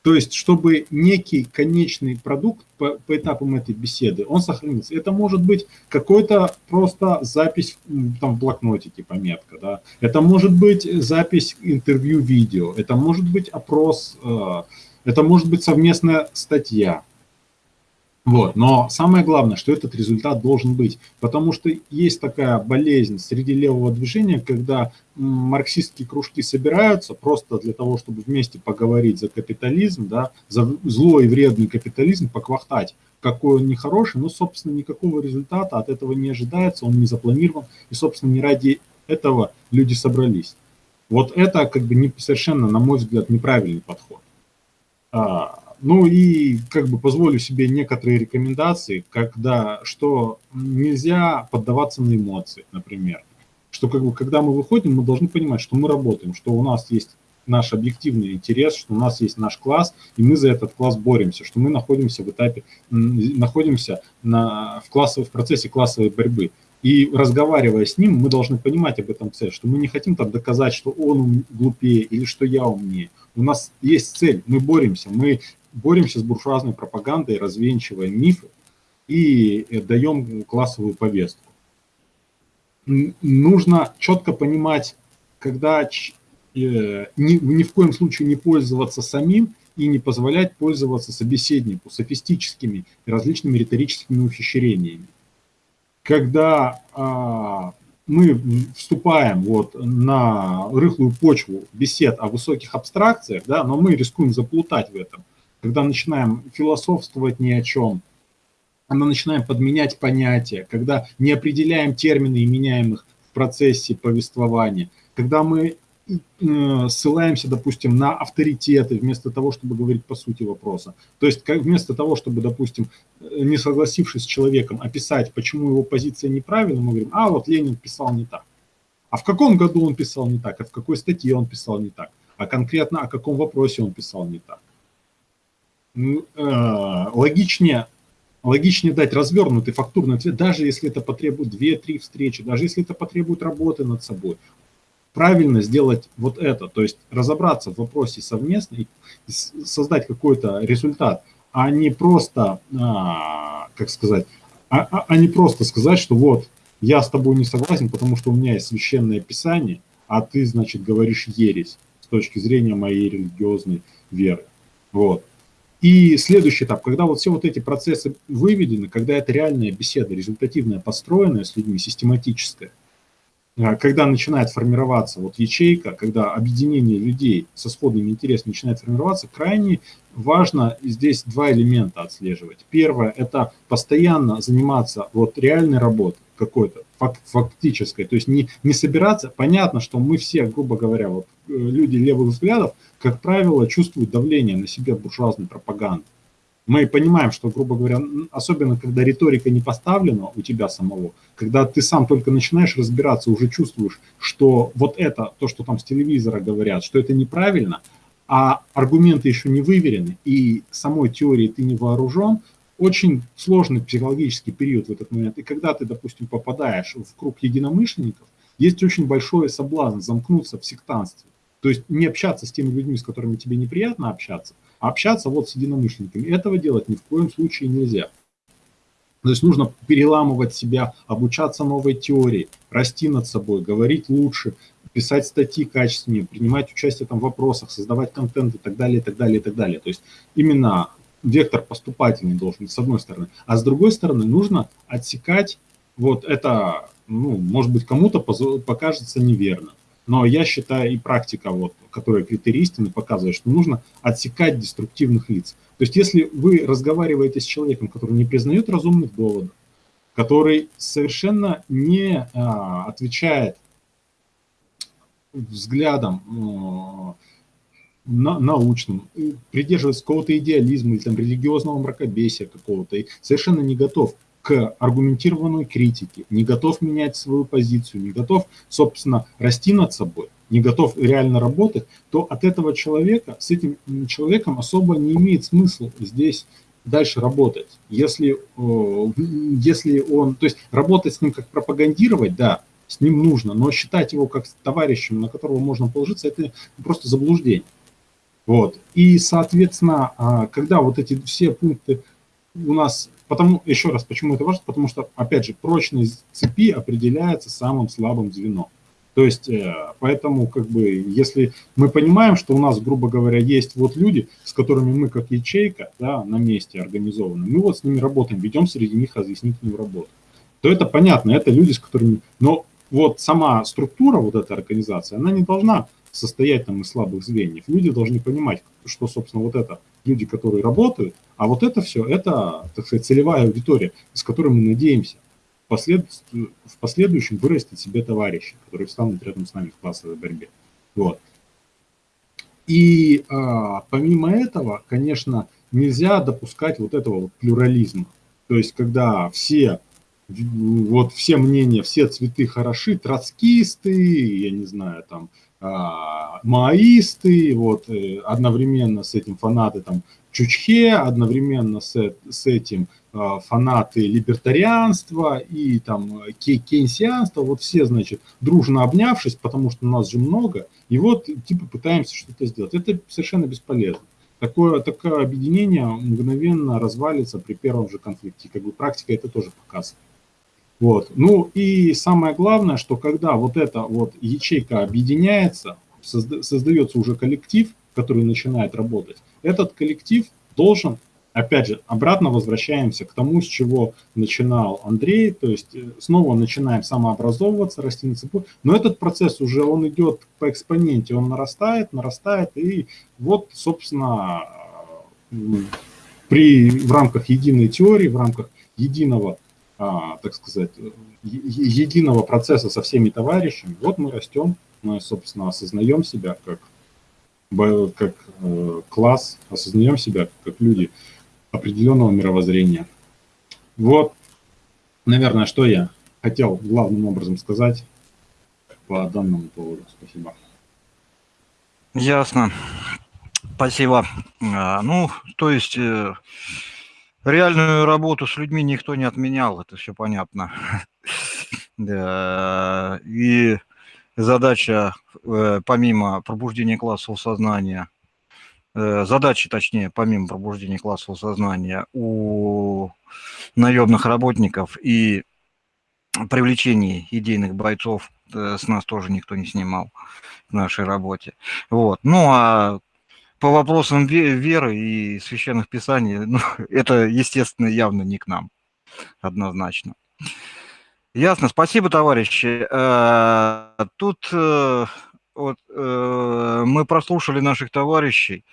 S7: То есть, чтобы некий конечный продукт по, по этапам этой беседы, он сохранился. Это может быть какой-то просто запись там, в блокнотике, пометка. Да? Это может быть запись интервью видео, это может быть опрос, э, это может быть совместная статья. Вот. Но самое главное, что этот результат должен быть, потому что есть такая болезнь среди левого движения, когда марксистские кружки собираются просто для того, чтобы вместе поговорить за капитализм, да, за злой и вредный капитализм, поквахтать, какой он нехороший, но, собственно, никакого результата от этого не ожидается, он не запланирован, и, собственно, не ради этого люди собрались. Вот это как бы не, совершенно, на мой взгляд, неправильный подход. Ну и как бы позволю себе некоторые рекомендации, когда, что нельзя поддаваться на эмоции, например. Что как бы, когда мы выходим, мы должны понимать, что мы работаем, что у нас есть наш объективный интерес, что у нас есть наш класс, и мы за этот класс боремся, что мы находимся в этапе, находимся на, в, классовом, в процессе классовой борьбы. И разговаривая с ним, мы должны понимать об этом цель, что мы не хотим там доказать, что он глупее или что я умнее. У нас есть цель, мы боремся, мы боремся с буржуазной пропагандой, развенчиваем мифы и э, даем классовую повестку. Нужно четко понимать, когда э, ни, ни в коем случае не пользоваться самим и не позволять пользоваться собеседнику софистическими и различными риторическими ухищрениями. Когда а, мы вступаем вот на рыхлую почву бесед о высоких абстракциях, да, но мы рискуем заплутать в этом когда начинаем философствовать ни о чем, когда начинаем подменять понятия, когда не определяем термины и меняем их в процессе повествования, когда мы э, ссылаемся, допустим, на авторитеты вместо того, чтобы говорить по сути вопроса. То есть вместо того, чтобы, допустим, не согласившись с человеком, описать, почему его позиция неправильна, мы говорим, а вот Ленин писал не так. А в каком году он писал не так, а в какой статье он писал не так, а конкретно о каком вопросе он писал не так. Э, логичнее, логичнее дать развернутый фактурный ответ, даже если это потребует 2-3 встречи, даже если это потребует работы над собой. Правильно сделать вот это, то есть разобраться в вопросе совместно и создать какой-то результат, а не просто, а, как сказать, а, а, а не просто сказать, что вот я с тобой не согласен, потому что у меня есть священное писание, а ты, значит, говоришь ересь с точки зрения моей религиозной веры. Вот. И следующий этап, когда вот все вот эти процессы выведены, когда это реальная беседа, результативная, построенная с людьми, систематическая, а, когда начинает формироваться вот ячейка, когда объединение людей со сходными интересами начинает формироваться, крайне важно здесь два элемента отслеживать. Первое – это постоянно заниматься вот реальной работой какой-то, фактической, то есть не, не собираться. Понятно, что мы все, грубо говоря, вот э, люди левых взглядов, как правило, чувствуют давление на себя буржуазной пропаганды. Мы понимаем, что, грубо говоря, особенно когда риторика не поставлена у тебя самого, когда ты сам только начинаешь разбираться, уже чувствуешь, что вот это, то, что там с телевизора говорят, что это неправильно, а аргументы еще не выверены, и самой теории ты не вооружен, очень сложный психологический период в этот момент. И когда ты, допустим, попадаешь в круг единомышленников, есть очень большой соблазн замкнуться в сектанстве. То есть не общаться с теми людьми, с которыми тебе неприятно общаться, а общаться вот с единомышленниками. Этого делать ни в коем случае нельзя. То есть нужно переламывать себя, обучаться новой теории, расти над собой, говорить лучше, писать статьи качественнее, принимать участие там в вопросах, создавать контент и так далее, и так далее, и так далее. То есть именно вектор поступательный должен с одной стороны. А с другой стороны нужно отсекать вот это, ну, может быть, кому-то покажется неверно. Но я считаю, и практика, вот, которая критерий показывает, что нужно отсекать деструктивных лиц. То есть если вы разговариваете с человеком, который не признает разумных доводов, который совершенно не а, отвечает взглядом а, на, научным, придерживается какого-то идеализма или там, религиозного мракобесия какого-то, и совершенно не готов к аргументированной критике, не готов менять свою позицию, не готов, собственно, расти над собой, не готов реально работать, то от этого человека, с этим человеком особо не имеет смысла здесь дальше работать. Если, если он, то есть работать с ним как пропагандировать, да, с ним нужно, но считать его как товарищем, на которого можно положиться, это просто заблуждение. Вот. И, соответственно, а, когда вот эти все пункты у нас Потому, еще раз, почему это важно? Потому что, опять же, прочность цепи определяется самым слабым звеном. То есть, э, поэтому, как бы, если мы понимаем, что у нас, грубо говоря, есть вот люди, с которыми мы как ячейка, да, на месте организованы, мы вот с ними работаем, ведем среди них разъяснительную работу, то это понятно, это люди, с которыми... Но вот сама структура вот этой организации, она не должна состоять там из слабых звеньев. Люди должны понимать, что, собственно, вот это люди, которые работают, а вот это все, это, так сказать, целевая аудитория, с которой мы надеемся послед... в последующем вырастить себе товарищи, которые встанут рядом с нами в классовой борьбе. Вот. И а, помимо этого, конечно, нельзя допускать вот этого вот плюрализма. То есть, когда все, вот все мнения, все цветы хороши, троцкисты, я не знаю, там, маоисты, вот, э, одновременно с этим фанаты там Чучхе, одновременно с, с этим а, фанаты либертарианства и там кейнсианства, вот все, значит, дружно обнявшись, потому что нас же много, и вот типа пытаемся что-то сделать. Это совершенно бесполезно. Такое, такое объединение мгновенно развалится при первом же конфликте. Как бы практика это тоже показывает. Вот. Ну и самое главное, что когда вот эта вот ячейка объединяется, созда создается уже коллектив, который начинает работать, этот коллектив должен, опять же, обратно возвращаемся к тому, с чего начинал Андрей, то есть э, снова начинаем самообразовываться, расти на цепу, но этот процесс уже, он идет по экспоненте, он нарастает, нарастает, и вот, собственно, при, в рамках единой теории, в рамках единого так сказать, единого процесса со всеми товарищами, вот мы растем, мы, собственно, осознаем себя как, как э, класс, осознаем себя как люди определенного мировоззрения. Вот, наверное, что я хотел главным образом сказать по данному поводу. Спасибо.
S1: Ясно. Спасибо. А, ну, то есть э, Реальную работу с людьми никто не отменял, это все понятно. И задача, э, помимо пробуждения классового сознания, э, задачи, точнее, помимо пробуждения классового сознания у наемных работников и привлечения идейных бойцов э, с нас тоже никто не снимал в нашей работе. Вот. Ну, а по вопросам веры и священных писаний, ну, это, естественно, явно не к нам, однозначно. Ясно, спасибо, товарищи. Э, тут э, вот, э, мы прослушали наших товарищей,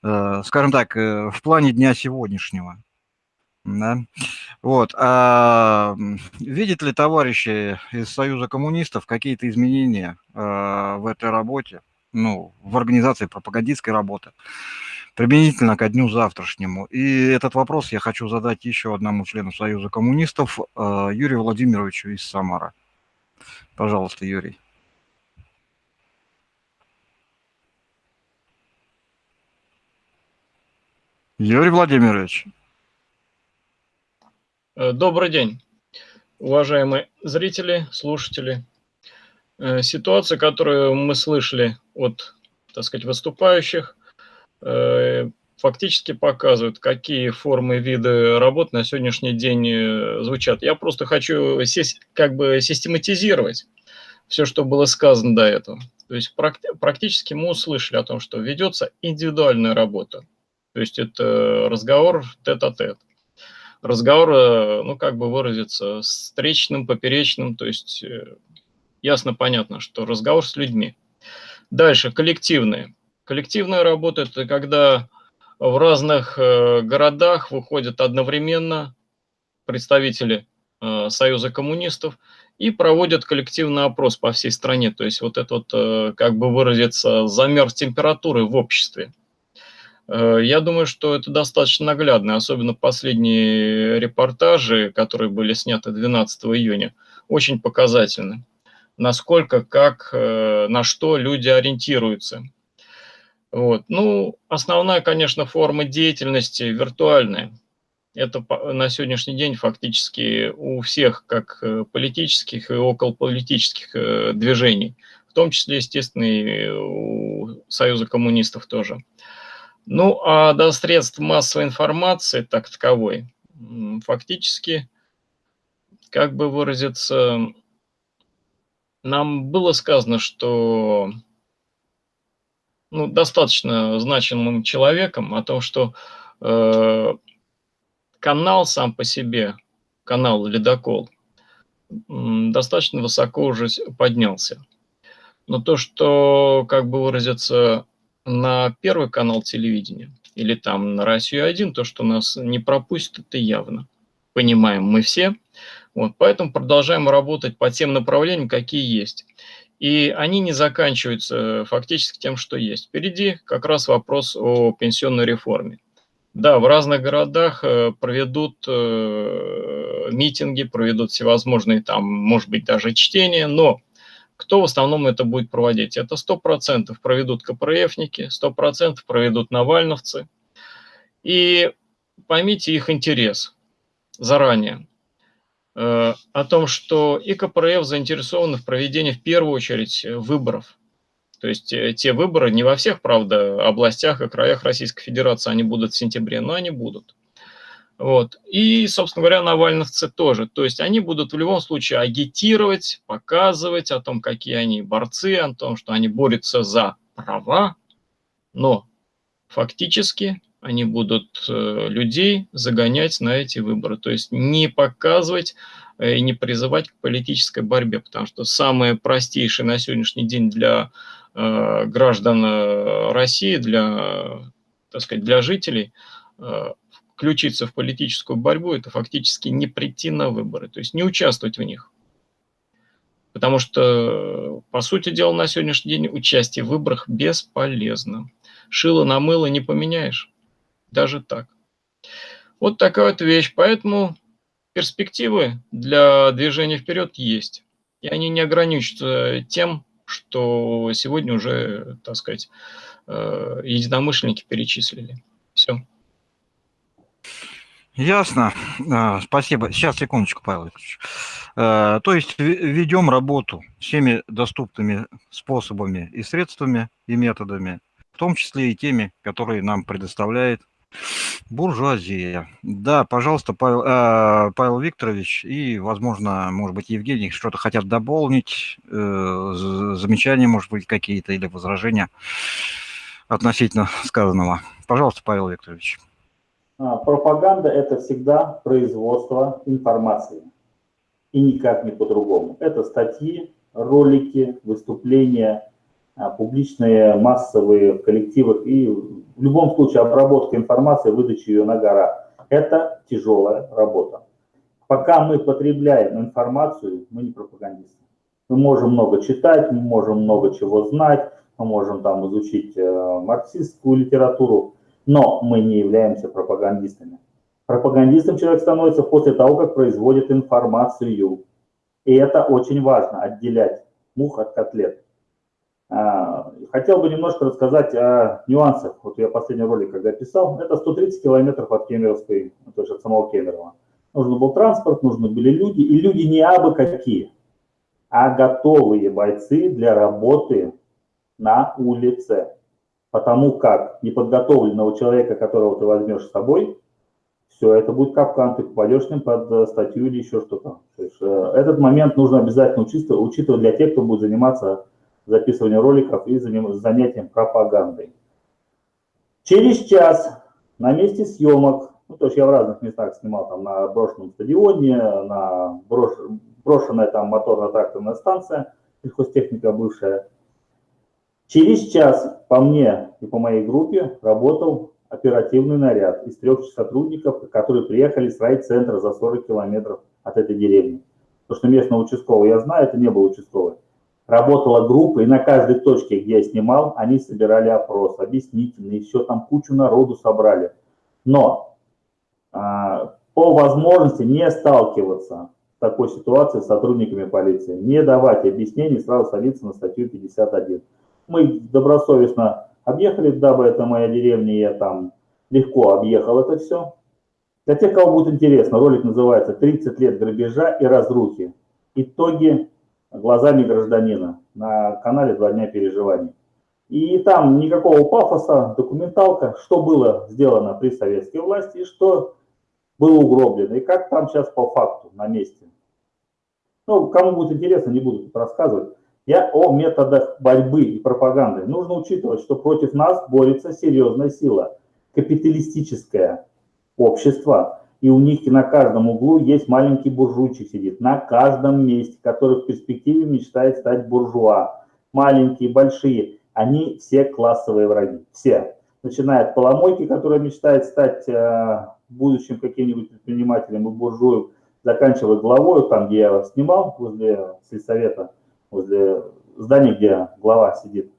S1: скажем так, в плане дня сегодняшнего. Да? Вот. А видят ли товарищи из Союза коммунистов какие-то изменения в этой работе? Ну, в организации пропагандистской работы, применительно ко дню завтрашнему. И этот вопрос я хочу задать еще одному члену Союза коммунистов, э, Юрию Владимировичу из Самара. Пожалуйста, Юрий. Юрий Владимирович.
S8: Э, добрый день, уважаемые зрители, слушатели. Э, ситуация, которую мы слышали от, так сказать, выступающих, э, фактически показывают, какие формы виды работ на сегодняшний день э, звучат. Я просто хочу как бы систематизировать все, что было сказано до этого. То есть практически мы услышали о том, что ведется индивидуальная работа. То есть это разговор тет-а-тет. -тет. Разговор, ну как бы выразиться, встречным, поперечным, то есть ясно понятно, что разговор с людьми. Дальше, коллективные. Коллективная работа – это когда в разных э, городах выходят одновременно представители Союза коммунистов и проводят коллективный опрос по всей стране. То есть вот этот, как бы выразиться, замер температуры в обществе. Э, я думаю, что это достаточно наглядно, особенно последние репортажи, которые были сняты 12 июня, очень показательны. Насколько, как, э, на что люди ориентируются. Вот. Ну, основная, конечно, форма деятельности виртуальная. Это на сегодняшний день фактически у всех, как э, политических и околополитических движений, в том числе, естественно, и у Союза коммунистов тоже. Ну, а до средств массовой информации, так таковой, фактически, как бы выразиться, нам было сказано, что ну, достаточно значимым человеком о том, что э, канал сам по себе, канал «Ледокол», достаточно высоко уже поднялся. Но то, что, как бы выразиться, на первый канал телевидения или там на Россию-1, то, что нас не пропустит, это явно. Понимаем мы все. Вот, поэтому продолжаем работать по тем направлениям, какие есть. И они не заканчиваются фактически тем, что есть. Впереди как раз вопрос о пенсионной реформе. Да, в разных городах э, проведут э, митинги, проведут всевозможные там, может быть, даже чтения, но кто в основном это будет проводить? Это 100% проведут КПРФники, 100% проведут навальновцы. И поймите их интерес заранее э, о том, что и КПРФ заинтересованы в проведении в первую очередь выборов. То есть э, те выборы не во всех, правда, областях и краях Российской Федерации они будут в сентябре, но они будут. Вот. И, собственно говоря, навальновцы тоже. То есть они будут в любом случае агитировать, показывать о том, какие они борцы, о том, что они борются за права, но фактически они будут э, людей загонять на эти выборы. То есть не показывать э, и не призывать к политической борьбе, потому что самое простейшее на сегодняшний день для э, граждан России, для, так сказать, для жителей включиться в политическую борьбу, это фактически не прийти на выборы, то есть не участвовать в них. Потому что, по сути дела, на сегодняшний день участие в выборах бесполезно. Шило на мыло не поменяешь. Даже так. Вот такая вот вещь. Поэтому перспективы для движения вперед есть. И они не ограничатся тем, что сегодня уже, так сказать, э, единомышленники перечислили. Все.
S1: Ясно. А, спасибо. Сейчас, секундочку, Павел Викторович. А, то есть ведем работу всеми доступными способами и средствами, и методами, в том числе и теми, которые нам предоставляет буржуазия. Да, пожалуйста, Павел, э, Павел Викторович и, возможно, может быть, Евгений что-то хотят дополнить, э, замечания, может быть, какие-то или возражения относительно сказанного. Пожалуйста, Павел Викторович.
S2: А, пропаганда – это всегда производство информации. И никак не по-другому. Это статьи, ролики, выступления, публичные, массовые в коллективах и в любом случае обработка информации, выдача ее на гора. Это тяжелая работа. Пока мы потребляем информацию, мы не пропагандисты. Мы можем много читать, мы можем много чего знать, мы можем там изучить э, марксистскую литературу, но мы не являемся пропагандистами. Пропагандистом человек становится после того, как производит информацию. И это очень важно, отделять мух от котлет. А, хотел бы немножко рассказать о нюансах. Вот я последний ролик, когда писал, это 130 километров от Кемеровской, то есть от самого Кемерово. Нужен был транспорт, нужны были люди, и люди не абы какие, а готовые бойцы для работы на улице. Потому как неподготовленного человека, которого ты возьмешь с собой, все, это будет капкан, ты попадешь ним под статью или еще что-то. Э, этот момент нужно обязательно учитывать, учитывать для тех, кто будет заниматься записыванием роликов и занятием пропагандой. Через час на месте съемок, ну, то есть я в разных местах снимал, там на брошенном стадионе, на брош, брошенная там моторно-тракторная станция, сельхозтехника бывшая. Через час по мне и по моей группе работал оперативный наряд из трех сотрудников, которые приехали с райцентра за 40 километров от этой деревни. Потому что местного участкового я знаю, это не был участковый. Работала группа, и на каждой точке, где я снимал, они собирали опрос, объяснительный, все там кучу народу собрали. Но а, по возможности не сталкиваться в такой ситуации с сотрудниками полиции, не давать объяснений, сразу садиться на статью 51. Мы добросовестно объехали, дабы это моя деревня, я там легко объехал это все. Для тех, кого будет интересно, ролик называется «30 лет грабежа и разрухи. Итоги глазами гражданина» на канале «Два дня переживаний». И там никакого пафоса, документалка, что было сделано при советской власти и что было угроблено, и как там сейчас по факту на месте. Ну, кому будет интересно, не буду тут рассказывать. Я о методах борьбы и пропаганды. Нужно учитывать, что против нас борется серьезная сила, капиталистическое общество. И у них на каждом углу есть маленький буржуйчик сидит, на каждом месте, который в перспективе мечтает стать буржуа. Маленькие, большие, они все классовые враги, все. Начиная от поломойки, которая мечтает стать э, будущим каким-нибудь предпринимателем и буржуем, заканчивая главой, там, где я снимал, возле сельсовета, возле здания, где глава сидит.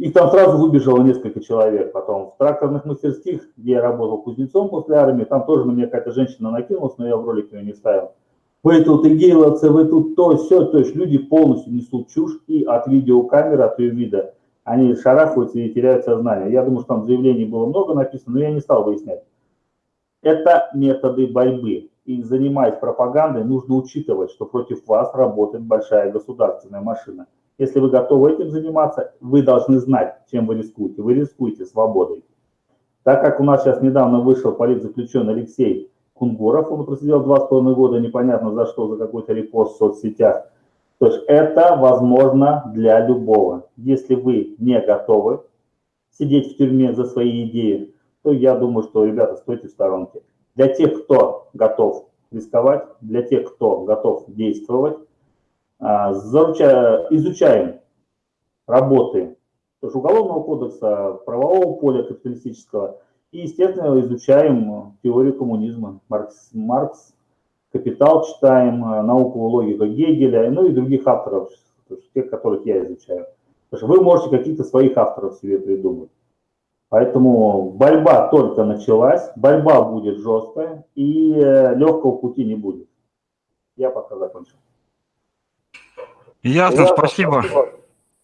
S2: И там сразу выбежало несколько человек. Потом в тракторных мастерских, где я работал кузнецом после армии, там тоже на меня какая-то женщина накинулась, но я в ролик ее не ставил. Вы тут игейловцы, вы тут то, все. То есть люди полностью несут чушь и от видеокамеры, от ее вида, они шарахаются и теряют сознание. Я думаю, что там заявлений было много написано, но я не стал выяснять. Это методы борьбы и занимаясь пропагандой, нужно учитывать, что против вас работает большая государственная машина. Если вы готовы этим заниматься, вы должны знать, чем вы рискуете. Вы рискуете свободой. Так как у нас сейчас недавно вышел политзаключенный Алексей Кунгуров, он просидел два с половиной года, непонятно за что, за какой-то репост в соцсетях. То есть это возможно для любого. Если вы не готовы сидеть в тюрьме за свои идеи, то я думаю, что, ребята, стойте в сторонке. Для тех, кто готов рисковать, для тех, кто готов действовать, а, изучаем работы Уголовного кодекса, правового поля капиталистического и, естественно, изучаем теорию коммунизма. Маркс, Маркс «Капитал» читаем, науку логика Гегеля, ну и других авторов, тех, которых я изучаю. Потому что вы можете каких-то своих авторов себе придумать. Поэтому борьба только началась, борьба будет жесткая, и э, легкого пути не будет. Я пока закончил.
S1: Ясно, спасибо.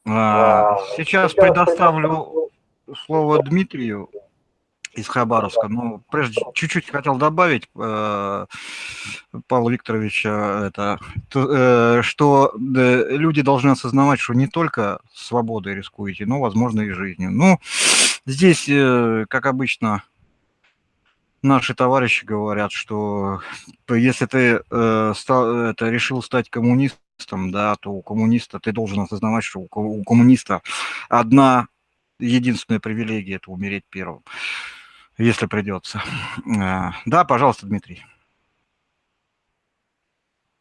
S1: А, сейчас предоставлю слово Дмитрию из Хабаровска. Ну, прежде чуть-чуть хотел добавить, э, Павла Викторовича, это, э, что люди должны осознавать, что не только свободой рискуете, но, возможно, и жизнью. Ну, Здесь, э, как обычно, наши товарищи говорят, что если ты э, это, решил стать коммунистом, да, то у коммуниста ты должен осознавать, что у коммуниста одна единственная привилегия – это умереть первым, если придется. Э, да, пожалуйста, Дмитрий.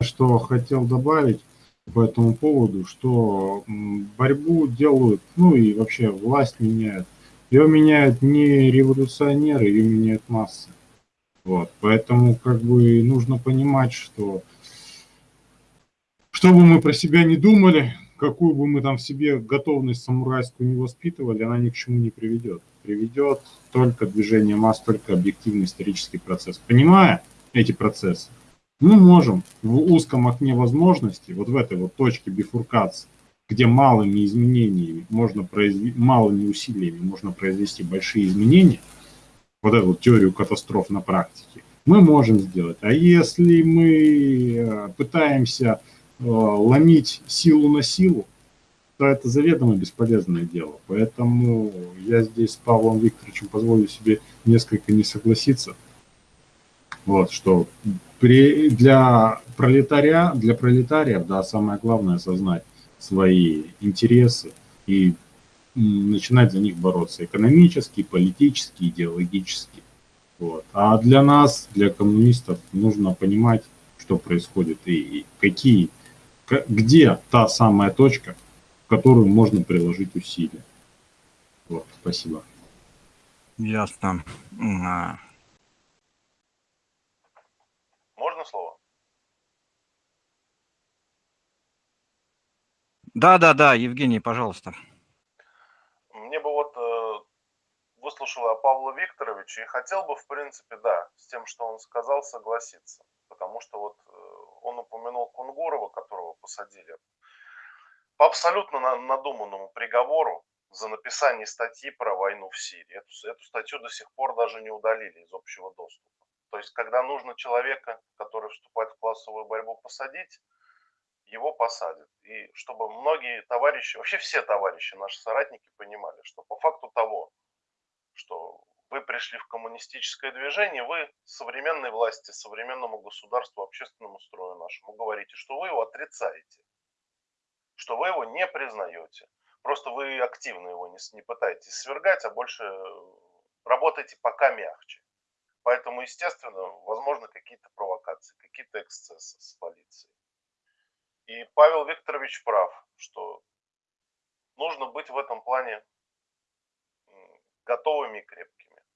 S7: Что хотел добавить по этому поводу, что борьбу делают, ну и вообще власть меняет ее меняют не революционеры, ее меняют массы. Вот, поэтому как бы нужно понимать, что что бы мы про себя не думали, какую бы мы там в себе готовность самурайскую не воспитывали, она ни к чему не приведет. Приведет только движение масс, только объективный исторический процесс. Понимая эти процессы, мы можем в узком окне возможностей, вот в этой вот точке бифуркации, где малыми изменениями можно произвести, малыми усилиями можно произвести большие изменения, вот эту вот теорию катастроф на практике, мы можем сделать. А если мы э, пытаемся ломить силу на силу, то это заведомо бесполезное дело. Поэтому я здесь с Павлом Викторовичем позволю себе несколько не согласиться. Вот, что при, для пролетария, для пролетариев, да, самое главное осознать свои интересы и начинать за них бороться экономически, политически, идеологически. Вот. А для нас, для коммунистов, нужно понимать, что происходит и какие, где та самая точка, в которую можно приложить усилия. Вот, спасибо.
S1: Ясно. А.
S3: Можно слово?
S1: Да, да, да, Евгений, пожалуйста.
S3: Мне бы вот э, выслушала Павла Викторовича и хотел бы, в принципе, да, с тем, что он сказал, согласиться. Потому что вот он упомянул Кунгурова, которого посадили по абсолютно надуманному приговору за написание статьи про войну в Сирии. Эту, эту статью до сих пор даже не удалили из общего доступа. То есть, когда нужно человека, который вступает в классовую борьбу, посадить, его посадят. И чтобы многие товарищи, вообще все товарищи, наши соратники понимали, что по факту того, что вы пришли в коммунистическое движение, вы современной власти, современному государству, общественному строю нашему говорите, что вы его отрицаете что вы его не признаете. Просто вы активно его не, не пытаетесь свергать, а больше работаете пока мягче. Поэтому, естественно, возможно какие-то провокации, какие-то эксцессы с полицией. И Павел Викторович прав, что нужно быть в этом плане готовыми и крепкими.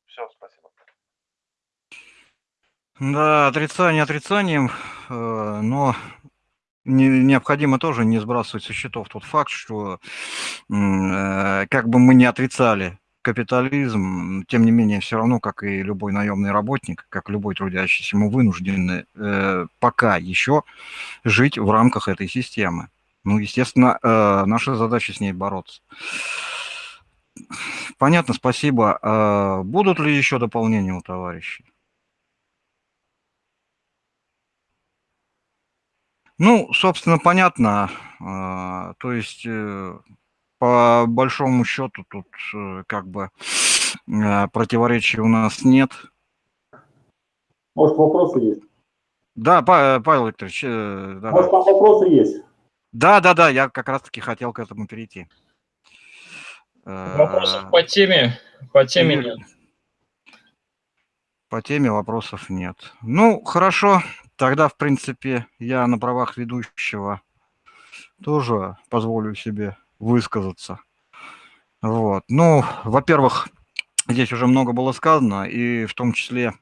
S3: Все, спасибо.
S1: Да, отрицание отрицанием, э, но необходимо тоже не сбрасывать со счетов тот факт, что э, как бы мы не отрицали капитализм, тем не менее, все равно, как и любой наемный работник, как любой трудящийся, мы вынуждены э, пока еще жить в рамках этой системы. Ну, естественно, наша задача с ней бороться. Понятно, спасибо. А будут ли еще дополнения у товарищей? Ну, собственно, понятно. А, то есть, э, по большому счету, тут э, как бы э, противоречий у нас нет.
S2: Может, вопросы есть?
S1: Да, Павел Викторович.
S2: Да, Может, там вопросы есть?
S1: Да, да, да, я как раз-таки хотел к этому перейти.
S8: Вопросов по теме, по теме нет.
S1: По теме вопросов нет. Ну, хорошо, Тогда, в принципе, я на правах ведущего тоже позволю себе высказаться. Вот. Ну, во-первых, здесь уже много было сказано, и в том числе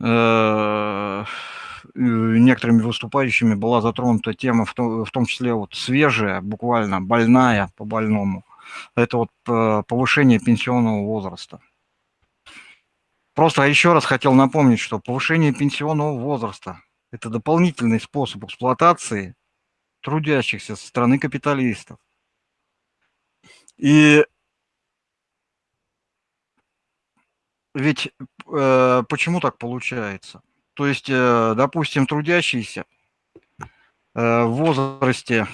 S1: э, некоторыми выступающими была затронута тема, в том, в том числе вот свежая, буквально больная по больному. Это вот э, повышение пенсионного возраста. Просто еще раз хотел напомнить, что повышение пенсионного возраста – это дополнительный способ эксплуатации трудящихся со стороны капиталистов. И ведь э, почему так получается? То есть, э, допустим, трудящиеся э, в возрасте,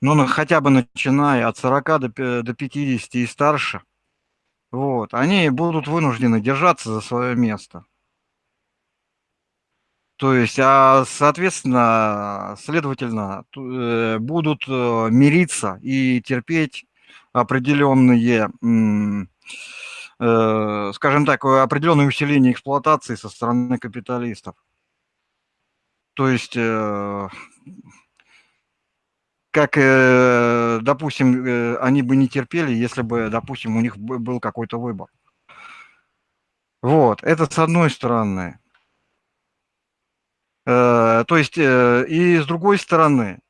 S1: ну, хотя бы начиная от 40 до, до 50 и старше – вот, они будут вынуждены держаться за свое место. То есть, а, соответственно, следовательно, э, будут мириться и терпеть определенные, скажем так, определенное усиление эксплуатации со стороны капиталистов. То есть как, э, допустим, э, они бы не терпели, если бы, допустим, у них был какой-то выбор. Вот, это с одной стороны. Э, то есть, и с другой стороны,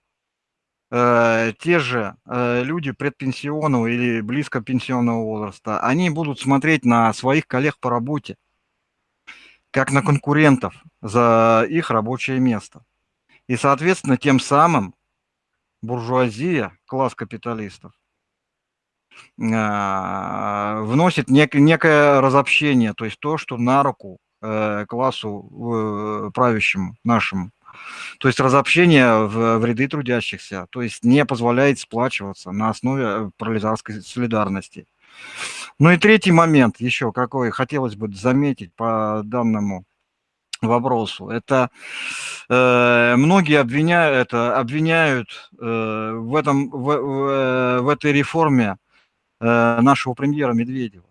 S1: те же люди предпенсионного или близко пенсионного возраста, они будут смотреть на своих коллег по работе, как на конкурентов за их рабочее место. И, соответственно, тем самым буржуазия, класс капиталистов, а, вносит нек некое разобщение, то есть то, что на руку э, классу э, правящему нашему. То есть разобщение в, в ряды трудящихся, то есть не позволяет сплачиваться на основе э, пролетарской солидарности. Ну и третий момент еще какой хотелось бы заметить по данному вопросу. Это э, многие обвиняют, это, обвиняют э, в, этом, в, в, в этой реформе э, нашего премьера Медведева.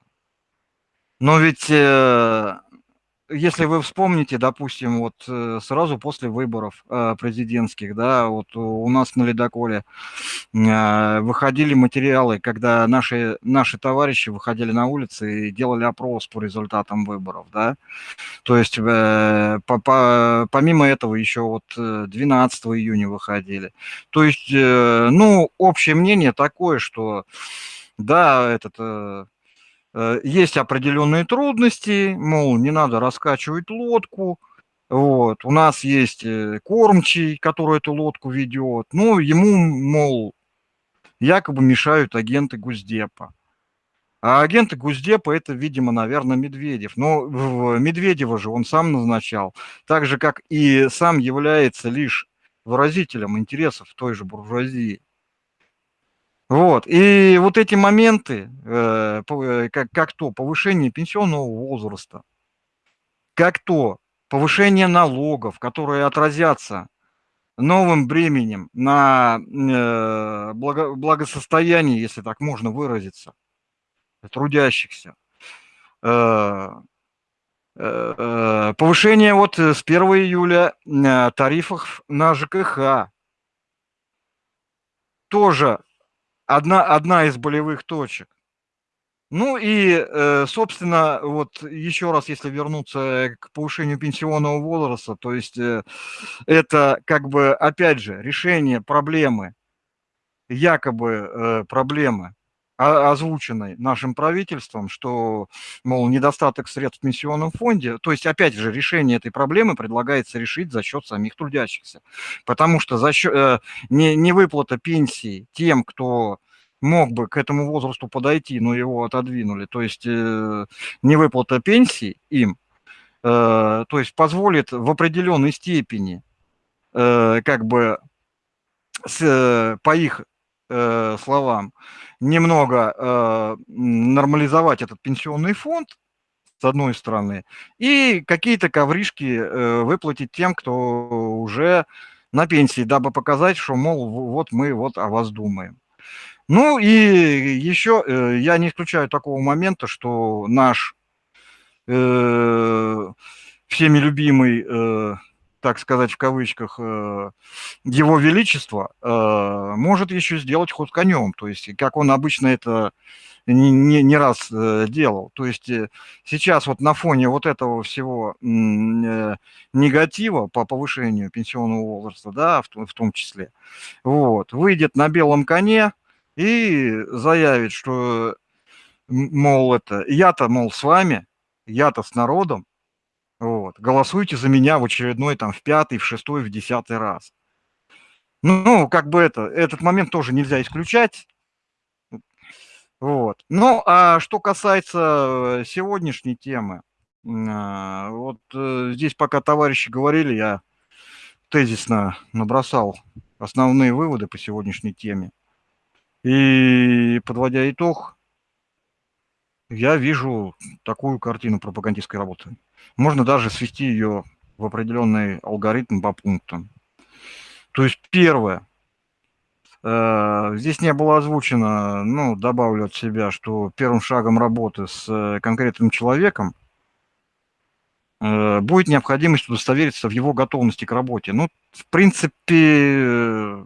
S1: Но ведь э, если вы вспомните, допустим, вот э, сразу после выборов э, президентских, да, вот у нас на ледоколе э, выходили материалы, когда наши, наши товарищи выходили на улицы и делали опрос по результатам выборов, да, то есть по, по, помимо этого еще вот 12 июня выходили. То есть, ну, общее мнение такое, что да, этот есть определенные трудности, мол, не надо раскачивать лодку, вот, у нас есть э, кормчий, который эту лодку ведет, ну, ему, мол, якобы мешают агенты Гуздепа. А агенты Гуздепа это, видимо, наверное, Медведев. Но Медведева же он сам назначал, так же, как и сам является лишь выразителем интересов той же буржуазии. Вот. И вот эти моменты, э, э, как, как то повышение пенсионного возраста, как то повышение налогов, которые отразятся новым бременем на э, благо, благосостояние, если так можно выразиться, трудящихся. Повышение вот с 1 июля тарифов на ЖКХ тоже одна, одна из болевых точек. Ну и, э, собственно, вот еще раз, если вернуться к повышению пенсионного возраста, то есть э, это как бы, опять же, решение проблемы, якобы э, проблемы, озвученной нашим правительством, что, мол, недостаток средств в пенсионном фонде, то есть, опять же, решение этой проблемы предлагается решить за счет самих трудящихся, потому что за счет, не, не выплата пенсии тем, кто мог бы к этому возрасту подойти, но его отодвинули, то есть э, невыплата пенсии им, э, то есть позволит в определенной степени э, как бы с, по их э, словам немного э, нормализовать этот пенсионный фонд, с одной стороны, и какие-то ковришки э, выплатить тем, кто уже на пенсии, дабы показать, что, мол, вот мы вот о вас думаем. Ну и еще э, я не исключаю такого момента, что наш э, всеми любимый, э, так сказать в кавычках, э, его величество э, может еще сделать ход конем. То есть, как он обычно это не, не, не раз э, делал. То есть сейчас вот на фоне вот этого всего негатива по повышению пенсионного возраста, да, в, в том числе, вот, выйдет на белом коне, и заявит, что, мол, это, я-то, мол, с вами, я-то с народом, вот, голосуйте за меня в очередной, там, в пятый, в шестой, в десятый раз. Ну, как бы это, этот момент тоже нельзя исключать. Вот. Ну, а что касается сегодняшней темы, а, вот э, здесь пока товарищи говорили, я тезисно набросал основные выводы по сегодняшней теме. И подводя итог, я вижу такую картину пропагандистской работы. Можно даже свести ее в определенный алгоритм по пунктам. То есть первое, э, здесь не было озвучено, ну, добавлю от себя, что первым шагом работы с э, конкретным человеком э, будет необходимость удостовериться в его готовности к работе. Ну, в принципе,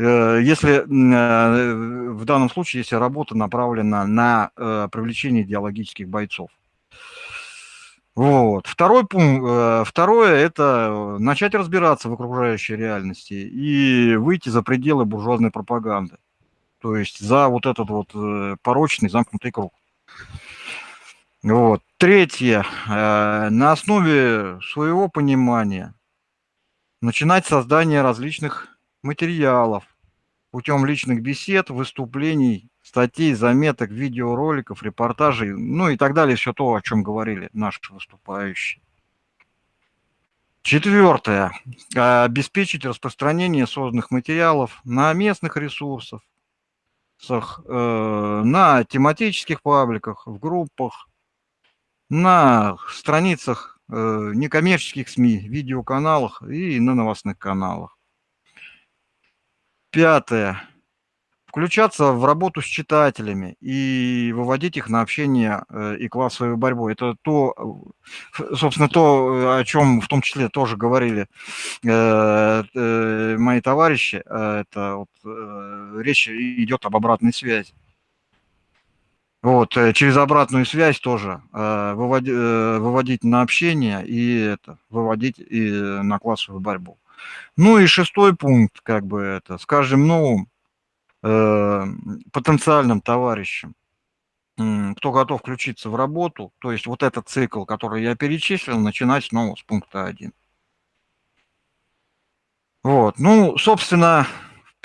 S1: если э, в данном случае, если работа направлена на э, привлечение идеологических бойцов. Вот. Второй пункт, второе – это начать разбираться в окружающей реальности и выйти за пределы буржуазной пропаганды. То есть за вот этот вот порочный замкнутый круг. Вот. Третье. На основе своего понимания начинать создание различных материалов путем личных бесед, выступлений, статей, заметок, видеороликов, репортажей, ну и так далее, все то, о чем говорили наши выступающие. Четвертое. Обеспечить распространение созданных материалов на местных ресурсах, э, на тематических пабликах, в группах, на страницах э, некоммерческих СМИ, видеоканалах и на новостных каналах. Пятое включаться в работу с читателями и выводить их на общение э, и классовую борьбу. Это то, э, собственно, то, о чем в том числе тоже говорили э, мои товарищи. Это вот, речь идет об обратной связи. Вот, через обратную связь тоже выводить, выводить на общение и это, выводить и на классовую борьбу. Ну и шестой пункт, как бы это, с каждым новым Э, потенциальным товарищам, кто готов включиться в работу, то есть вот этот цикл, который я перечислил, начинать снова с пункта 1. Вот, ну, собственно,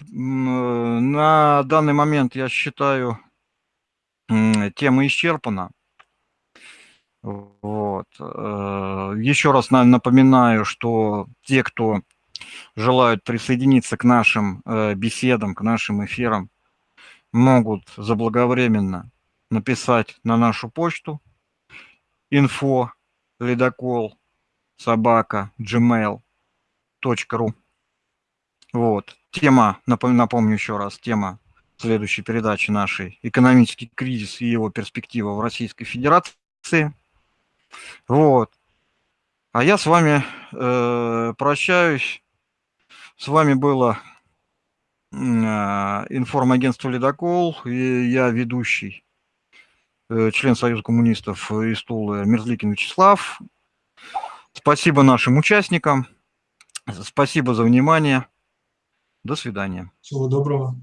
S1: на данный момент я считаю, тема исчерпана. Вот. Э, Еще раз напоминаю, что те, кто желают присоединиться к нашим э, беседам, к нашим эфирам, могут заблаговременно написать на нашу почту info ледокол собака gmail.ru вот. Тема напомню, напомню еще раз тема следующей передачи нашей экономический кризис и его перспектива в Российской Федерации вот. А я с вами э, прощаюсь с вами было а, информагентство «Ледокол», и я ведущий, э, член Союза коммунистов из Тулы Мерзликин Вячеслав. Спасибо нашим участникам, спасибо за внимание. До свидания.
S4: Всего доброго.